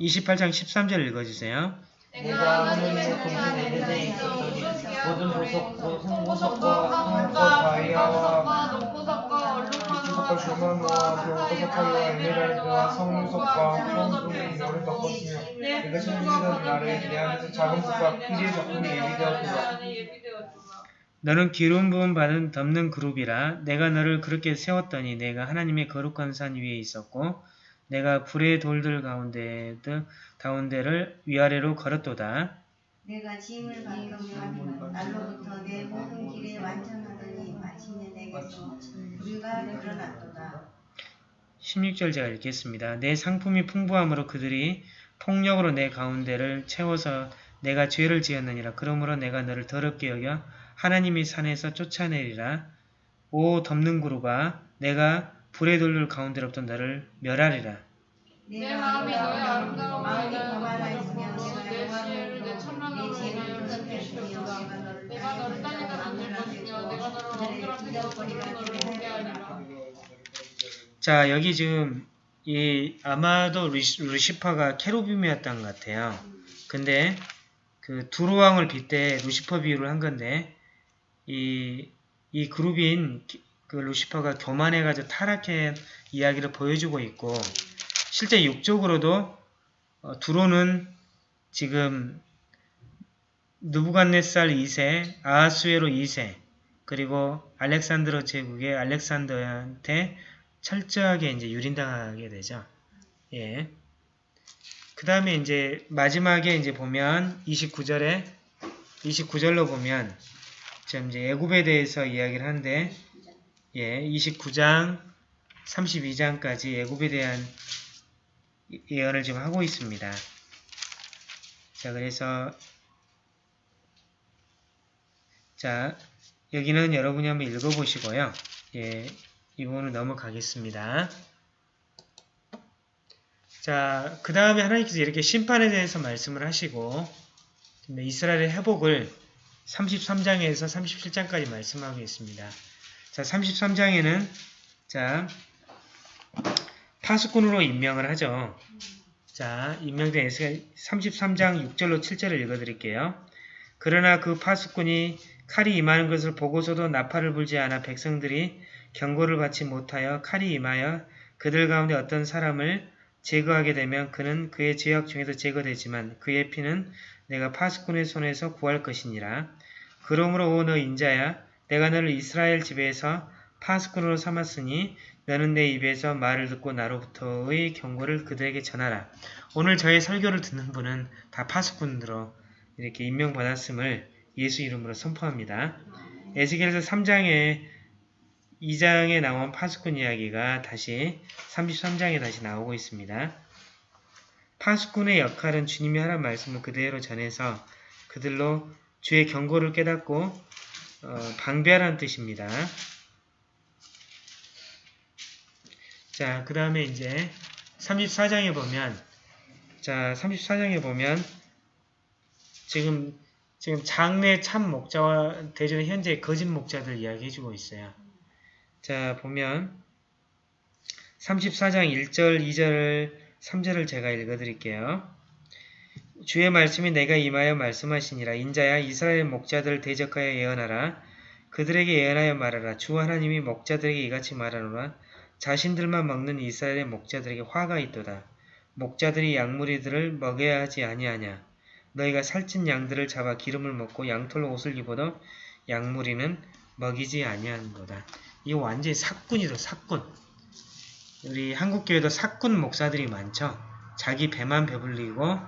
28장 13절 읽어주세요. 내가 하늘의 동산 에덴에 있었더니 모든 보석 곧 성보석과 황금과 다이아와 녹보석과 보석과 얼룩말과 주마노와 병보석과 에메랄드와 성유석과 황금이 너를 덮었으며 내가 생기던 날에 내 안에서 작은 붓과 피리의 작품이 예비되었구나 너는 기름 부음 받은 덮는 그룹이라 내가 너를 그렇게 세웠더니 내가 하나님의 거룩한 산 위에 있었고 내가 불의 돌들 가운데 가운데를 위아래로 걸었도다. 내가 짐을 받으며 날로부터 내 모든 길에 완전하더니 마침내 내게서 불가 드러났도다. 16절 제가 읽겠습니다. 내 상품이 풍부함으로 그들이 폭력으로 내 가운데를 채워서 내가 죄를 지었느니라. 그러므로 내가 너를 더럽게 여겨 하나님이 산에서 쫓아내리라. 오 덮는 구루가 내가 불의 돌들 가운데로부터 너를 멸하리라. 내 마음이 너의 아름다운 마음이 말을 거만하였으며 내 지혜를 내 천만으로 내 내가 너를 땅에다 것이며 내가 너를 너를 보게 하리라 자 여기 지금 이 아마도 루시, 루시퍼가 케루빔이었던 것 같아요. 근데 그 두루왕을 빗대 루시퍼 비유를 한 건데 이, 이 그룹인 기- 그 루시퍼가 교만해가지고 타락한 이야기를 보여주고 있고 실제 육적으로도 어, 두로는 지금 누부갓네살 2세, 아하수에로 2세, 그리고 알렉산드로 제국의 알렉산더한테 철저하게 이제 유린당하게 되죠. 예. 그 다음에 이제 마지막에 이제 보면 29절에 29절로 보면 지금 이제 애굽에 대해서 이야기를 하는데 예, 29장 32장까지 애굽에 대한 예언을 지금 하고 있습니다. 자, 그래서 자, 여기는 여러분이 한번 읽어보시고요. 예, 이 부분을 넘어가겠습니다. 자, 그 다음에 하나님께서 이렇게 심판에 대해서 말씀을 하시고 이스라엘의 회복을 33장에서 37장까지 말씀하고 있습니다. 자, 33장에는 자, 파수꾼으로 임명을 하죠. 자, 임명된 에스가 33장 6절로 7절을 읽어드릴게요. 그러나 그 파수꾼이 칼이 임하는 것을 보고서도 나팔을 불지 않아 백성들이 경고를 받지 못하여 칼이 임하여 그들 가운데 어떤 사람을 제거하게 되면 그는 그의 죄악 중에서 제거되지만 그의 피는 내가 파수꾼의 손에서 구할 것이니라. 그러므로 오 너 인자야 내가 너를 이스라엘 집에서 파수꾼으로 삼았으니 너는 내 입에서 말을 듣고 나로부터의 경고를 그들에게 전하라. 오늘 저의 설교를 듣는 분은 다 파수꾼으로 이렇게 임명받았음을 예수 이름으로 선포합니다. 에스겔에서 3장에 2장에 나온 파수꾼 이야기가 다시 33장에 다시 나오고 있습니다. 파수꾼의 역할은 주님이 하란 말씀을 그대로 전해서 그들로 주의 경고를 깨닫고 어, 방비하라는 뜻입니다. 자, 그 다음에 이제 34장에 보면 자, 34장에 보면 지금 지금 장래 참 목자와 대전의 현재 거짓 목자들 이야기해주고 있어요. 자, 보면 34장 1절, 2절, 3절을 제가 읽어드릴게요. 주의 말씀이 내가 임하여 말씀하시니라. 인자야 이스라엘 목자들을 대적하여 예언하라. 그들에게 예언하여 말하라. 주 하나님이 목자들에게 이같이 말하노라. 자신들만 먹는 이스라엘의 목자들에게 화가 있도다. 목자들이 양무리들을 먹여야 하지 아니하냐. 너희가 살찐 양들을 잡아 기름을 먹고 양털로 옷을 입어도 양무리는 먹이지 아니하는도다. 이거 완전히 사꾼이다 사꾼. 우리 한국교회도 사꾼 목사들이 많죠. 자기 배만 배불리고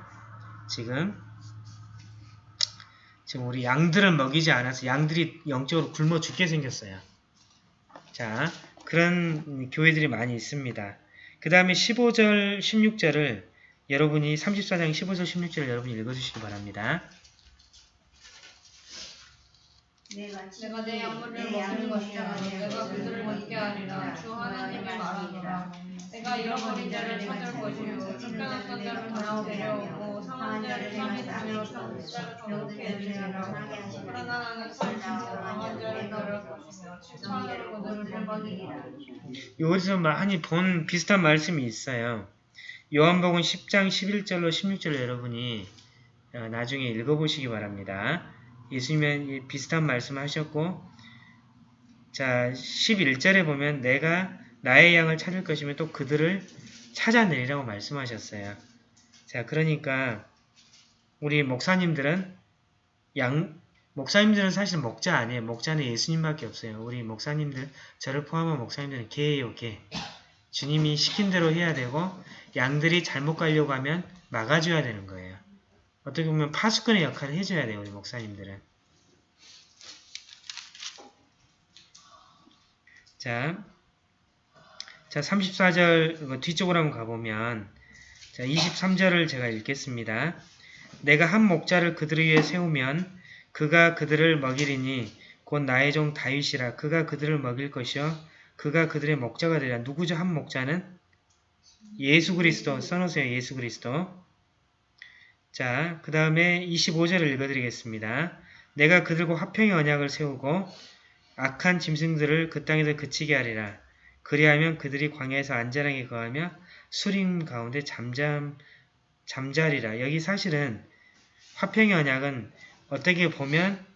지금 지금 우리 양들을 먹이지 않아서 양들이 영적으로 굶어 죽게 생겼어요. 자, 그런 교회들이 많이 있습니다. 그 다음에 15절, 16절을 여러분이 34장 15절, 16절을 여러분이 읽어주시기 바랍니다. 내가 내 양물을 먹는 것이라 내가 그들을 먹게 하리라. 주 하나님이 말하노라. 내가 잃어버린 자를 찾을 것이요 쫓겨났던 자를 다시 데려오고 상한 자를 다니로 병든 자를 주리라. 그러나 나는 살지도 강한 자를 따를 것이며 치천으로 그들을 데려가리라 여기서 많이 본 비슷한 말씀이 있어요. 요한복음 10장 11절로 16절 여러분이 어, 나중에 읽어보시기 바랍니다. 예수님은 비슷한 말씀 하셨고 자 11절에 보면 내가 나의 양을 찾을 것이면 또 그들을 찾아내리라고 말씀하셨어요. 자 그러니까 우리 목사님들은 양 목사님들은 사실 목자 아니에요. 목자는 예수님밖에 없어요. 우리 목사님들 저를 포함한 목사님들은 개예요, 개. 주님이 시킨 대로 해야 되고 양들이 잘못 가려고 하면 막아줘야 되는 거예요. 어떻게 보면 파수꾼의 역할을 해줘야 돼요, 우리 목사님들은. 자, 자 34절 뒤쪽으로 한번 가보면 자 23절을 제가 읽겠습니다. 내가 한 목자를 그들을 위해 세우면 그가 그들을 먹이리니 곧 나의 종 다윗이라 그가 그들을 먹일 것이요 그가 그들의 목자가 되리라. 누구죠? 한 목자는? 예수 그리스도 써놓으세요. 예수 그리스도. 자, 그 다음에 25절을 읽어드리겠습니다. 내가 그들과 화평의 언약을 세우고 악한 짐승들을 그 땅에서 그치게 하리라. 그리하면 그들이 광야에서 안전하게 거하며 수림 가운데 잠잠 잠자리라. 여기 사실은 화평의 언약은 어떻게 보면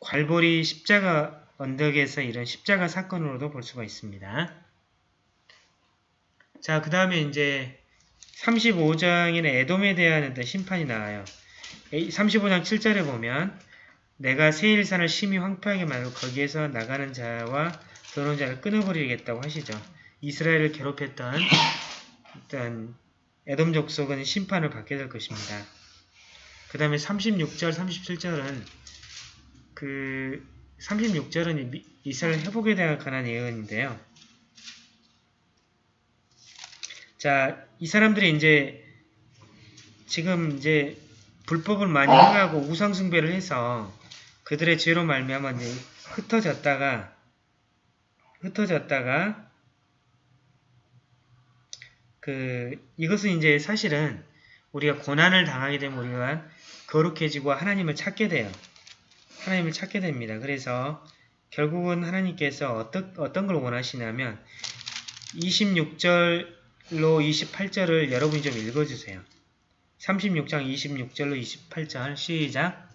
괄보리 십자가 언덕에서 이런 십자가 사건으로도 볼 수가 있습니다. 자, 그 다음에 이제 35장에는 에돔에 대한 심판이 나와요. 35장 7절에 보면 내가 세일산을 심히 황폐하게 만들고 거기에서 나가는 자와 들어오는 자를 끊어버리겠다고 하시죠. 이스라엘을 괴롭혔던 어떤 에돔 족속은 심판을 받게 될 것입니다. 그 다음에 36절, 37절은 그 36절은 이스라엘 회복에 대한 관한 예언인데요. 자, 이 사람들이 이제 지금 이제 불법을 많이 행하고 우상 숭배를 해서 그들의 죄로 말미암아 이제 흩어졌다가 흩어졌다가 그 이것은 이제 사실은 우리가 고난을 당하게 되면 우리가 거룩해지고 하나님을 찾게 돼요. 하나님을 찾게 됩니다. 그래서 결국은 하나님께서 어떤, 어떤 걸 원하시냐면 26절로 28절을 여러분이 좀 읽어주세요. 36장 26절로 28절 시작.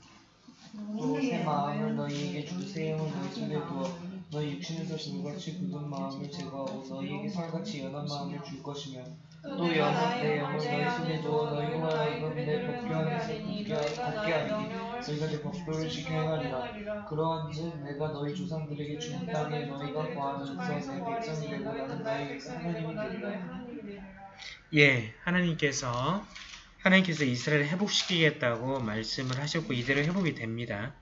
또새 마음을 너희에게 주세요. 너희 손에 두어 너희 육신에서 불같이 굳은 마음을 제거하고 너희에게 살같이 연한 마음을 줄 것이며 또 영은 내 영을 너희 손에 두어 너희가 하여금 내 법궤 안에서 굳게 하리니 너희가 내 법도를 지켜 행하리라. 그러한즉 내가 너희 조상들에게 준 땅에 너희가 거하면서 내 백성이 되고 나는 너희 하나님이 되리라 예, 하나님께서 하나님께서 이스라엘을 회복시키겠다고 말씀을 하셨고 이대로 회복이 됩니다.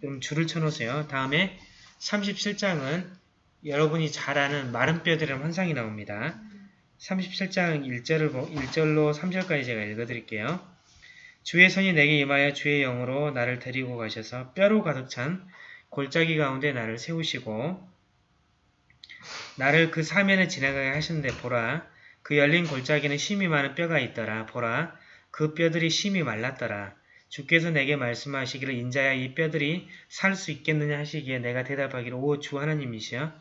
그럼 줄을 쳐놓으세요. 다음에 37장은 여러분이 잘 아는 마른 뼈들의 환상이 나옵니다. 37장 1절을, 1절로 3절까지 제가 읽어드릴게요. 주의 손이 내게 임하여 주의 영으로 나를 데리고 가셔서 뼈로 가득 찬 골짜기 가운데 나를 세우시고 나를 그 사면에 지나가게 하셨는데 보라 그 열린 골짜기는 심이 많은 뼈가 있더라 보라 그 뼈들이 심히 말랐더라. 주께서 내게 말씀하시기를 인자야 이 뼈들이 살 수 있겠느냐 하시기에 내가 대답하기를 오 주 하나님이시여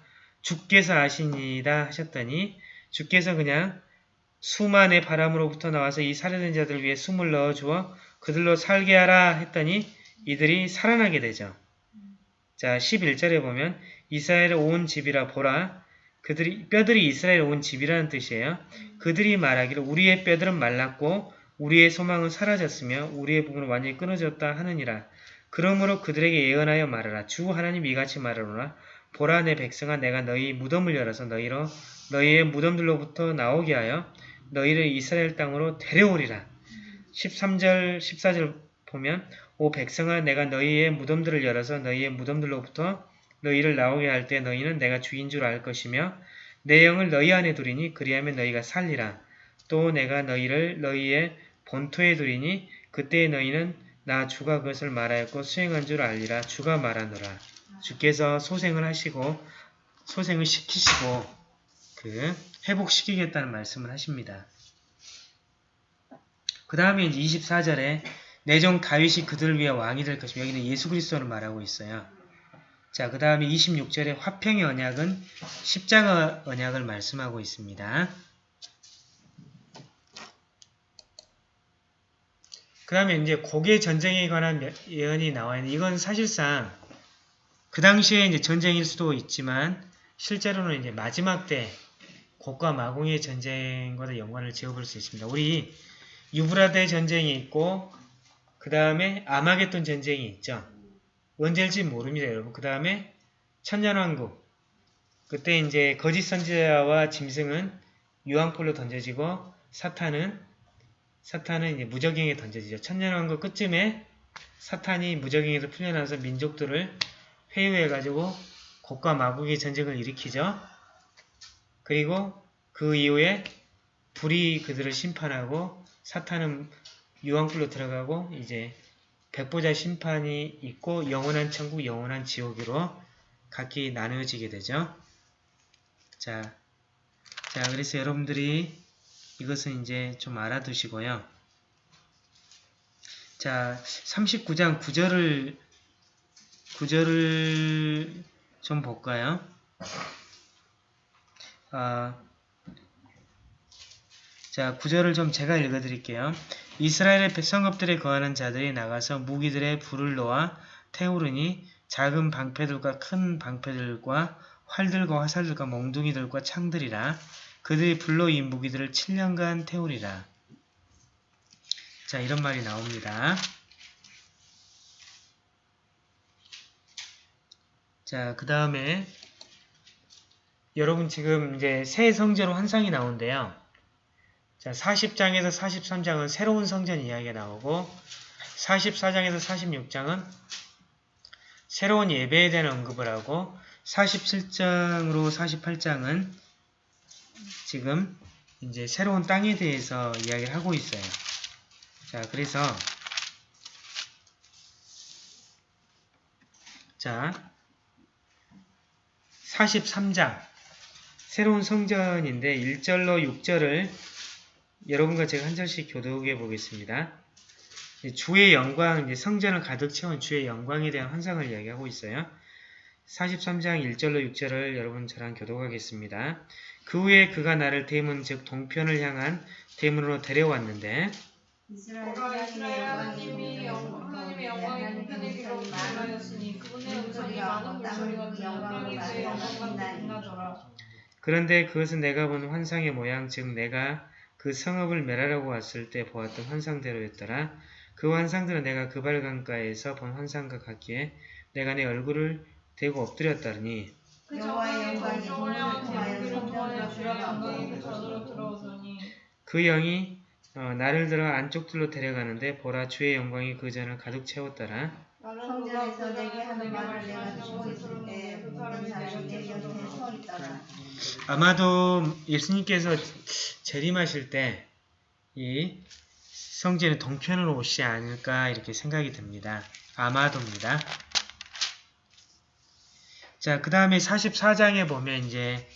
주께서 아시니이다 하셨더니 주께서 그냥 수만의 바람으로부터 나와서 이 살해된 자들 위해 숨을 넣어주어 그들로 살게 하라 했더니 이들이 살아나게 되죠. 자 11절에 보면 이스라엘의 온 집이라 보라 그들이 뼈들이 이스라엘 온 집이라는 뜻이에요. 그들이 말하기를 우리의 뼈들은 말랐고 우리의 소망은 사라졌으며 우리의 부분은 완전히 끊어졌다 하느니라. 그러므로 그들에게 예언하여 말하라. 주 하나님 이같이 말하노라. 보라 내 백성아 내가 너희 무덤을 열어서 너희로 너희의 무덤들로부터 나오게 하여 너희를 이스라엘 땅으로 데려오리라. 13절 14절 보면 오 백성아 내가 너희의 무덤들을 열어서 너희의 무덤들로부터 너희를 나오게 할 때 너희는 내가 주인 줄 알 것이며 내 영을 너희 안에 두리니 그리하면 너희가 살리라. 또 내가 너희를 너희의 본토에 두리니 그때 너희는 나 주가 그것을 말하였고 수행한 줄 알리라 주가 말하노라. 주께서 소생을 하시고 소생을 시키시고 그 회복시키겠다는 말씀을 하십니다. 그 다음에 이제 24절에 내종 다윗이 그들을 위해 왕이 될 것이며 여기는 예수 그리스도를 말하고 있어요. 자, 그 다음에 26절에 화평의 언약은 십자가 언약을 말씀하고 있습니다. 그 다음에 이제 고개 전쟁에 관한 몇- 예언이 나와 있는 이건 사실상 그 당시에 이제 전쟁일 수도 있지만 실제로는 이제 마지막 때 곡과 마공의 전쟁과도 연관을 지어볼 수 있습니다. 우리 유브라데 전쟁이 있고 그 다음에 아마겟돈 전쟁이 있죠. 언제일지 모릅니다, 여러분. 그 다음에 천년왕국 그때 이제 거짓 선지자와 짐승은 유황불로 던져지고 사탄은 사탄은 이제 무적행에 던져지죠. 천년왕국 끝쯤에 사탄이 무적행에서 풀려나서 민족들을 회유해가지고 곡과 마국의 전쟁을 일으키죠. 그리고 그 이후에 불이 그들을 심판하고 사탄은 유황불로 들어가고 이제 백보자 심판이 있고 영원한 천국, 영원한 지옥으로 각기 나누어지게 되죠. 자, 자 그래서 여러분들이 이것은 이제 좀 알아두시고요. 자, 39장 9절을 9절을 좀 볼까요? 아, 자, 9절을 좀 제가 읽어드릴게요. 이스라엘의 성읍들에 거하는 자들이 나가서 무기들의 불을 놓아 태우르니 작은 방패들과 큰 방패들과 활들과 화살들과 몽둥이들과 창들이라 그들이 불로 이 무기들을 7년간 태우리라. 자, 이런 말이 나옵니다. 자, 그 다음에 여러분 지금 이제 새 성전 환상이 나오는데요. 자, 40장에서 43장은 새로운 성전 이야기가 나오고 44장에서 46장은 새로운 예배에 대한 언급을 하고 47장으로 48장은 지금 이제 새로운 땅에 대해서 이야기를 하고 있어요. 자, 그래서 자, 43장 새로운 성전인데 1절로 6절을 여러분과 제가 한 절씩 교독해 보겠습니다. 주의 영광, 성전을 가득 채운 주의 영광에 대한 환상을 이야기하고 있어요. 43장 1절로 6절을 여러분 저랑 교독하겠습니다. 그 후에 그가 나를 대문 즉 동편을 향한 대문으로 데려왔는데 빛나더라. 그런데 그것은 내가 본 환상의 모양 즉 내가 그 성읍을 멸하려고 왔을 때 보았던 환상대로였더라. 그 환상들은 내가 그 발강가에서 본 환상과 같기에 내가 내 얼굴을 대고 엎드렸다니 그그그 영이 어, 나를 들어 안쪽들로 데려가는데 보라 주의 영광이 그 전을 가득 채웠더라. 성전에서 그 내게 하는 말을 내가 듣고 있을 때그 모든 사람이 내 곁에. 서 있더라. 아마도 예수님께서 재림하실 때 이 성전의 동편으로 오시지 않을까 이렇게 생각이 듭니다. 아마도입니다. 자, 그 다음에 44장에 보면 이제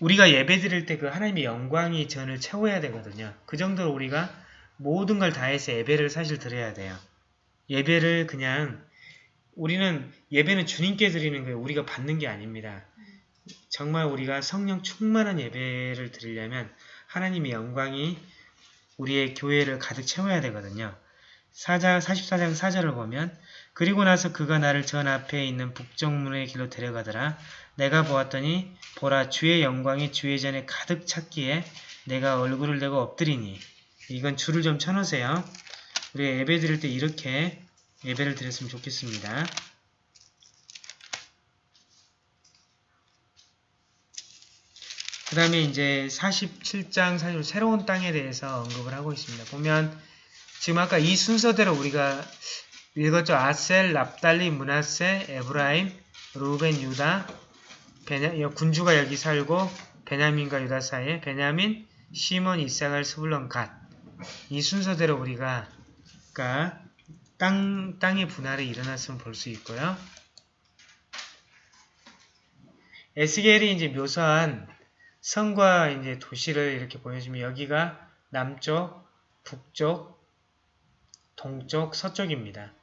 우리가 예배 드릴 때 그 하나님의 영광이 전을 채워야 되거든요. 그 정도로 우리가 모든 걸 다해서 예배를 사실 드려야 돼요. 예배를 그냥 우리는 예배는 주님께 드리는 거예요. 우리가 받는 게 아닙니다. 정말 우리가 성령 충만한 예배를 드리려면 하나님의 영광이 우리의 교회를 가득 채워야 되거든요. 4장, 44장 4절을 보면 그리고 나서 그가 나를 전 앞에 있는 북정문의 길로 데려가더라. 내가 보았더니 보라 주의 영광이 주의 전에 가득 찼기에 내가 얼굴을 대고 엎드리니 이건 줄을 좀 쳐놓으세요. 우리 예배 드릴 때 이렇게 예배를 드렸으면 좋겠습니다. 그 다음에 이제 47장 사실 새로운 땅에 대해서 언급을 하고 있습니다. 보면 지금 아까 이 순서대로 우리가 읽었죠. 아셀, 납달리, 므낫세, 에브라임, 루벤, 유다, 베냐, 여- 군주가 여기 살고 베냐민과 유다 사이에 베냐민, 시몬, 잇사갈, 스불론, 갓. 이 순서대로 우리가 그러니까 땅, 땅의 분할이 일어났으면 볼 수 있고요. 에스겔이 이제 묘사한 성과 이제 도시를 이렇게 보여주면 여기가 남쪽, 북쪽, 동쪽, 서쪽입니다.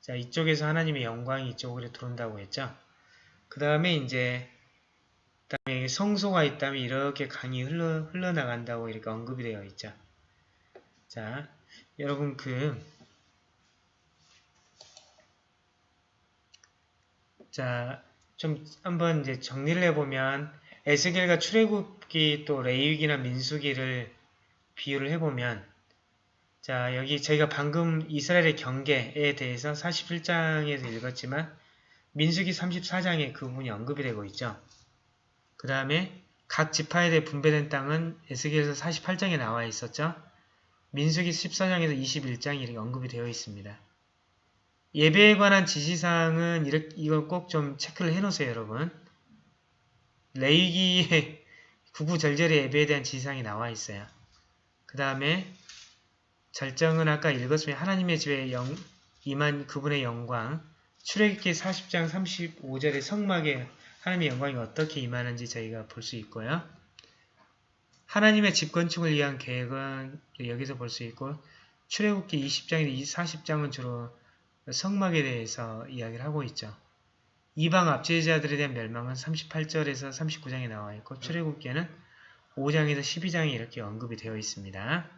자, 이쪽에서 하나님의 영광이 이쪽으로 들어온다고 했죠. 그 다음에 이제 그다음에 성소가 있다면 이렇게 강이 흘러, 흘러나간다고 이렇게 언급이 되어 있죠. 자, 여러분 그 자, 좀 한번 이제 정리를 해보면 에스겔과 출애굽기 또 레위기나 민수기를 비유를 해보면 자 여기 저희가 방금 이스라엘의 경계에 대해서 47장에서 읽었지만 민수기 34장에 그 부분이 언급이 되고 있죠. 그 다음에 각 지파에 대해 분배된 땅은 에스겔에서 48장에 나와 있었죠. 민수기 14장에서 21장이 이렇게 언급이 되어 있습니다. 예배에 관한 지시사항은 이렇게, 이걸 꼭좀 체크를 해놓으세요, 여러분. 레이기의 구구절절의 예배에 대한 지시사항이 나와 있어요. 그 다음에 절정은 아까 읽었으면 하나님의 집에 영, 임한 그분의 영광, 출애굽기 40장 35절의 성막에 하나님의 영광이 어떻게 임하는지 저희가 볼 수 있고요. 하나님의 집 건축을 위한 계획은 여기서 볼 수 있고 출애굽기 20장에서 40장은 주로 성막에 대해서 이야기를 하고 있죠. 이방 압제자들에 대한 멸망은 38절에서 39장에 나와 있고 출애굽기에는 5장에서 12장이 이렇게 언급이 되어 있습니다.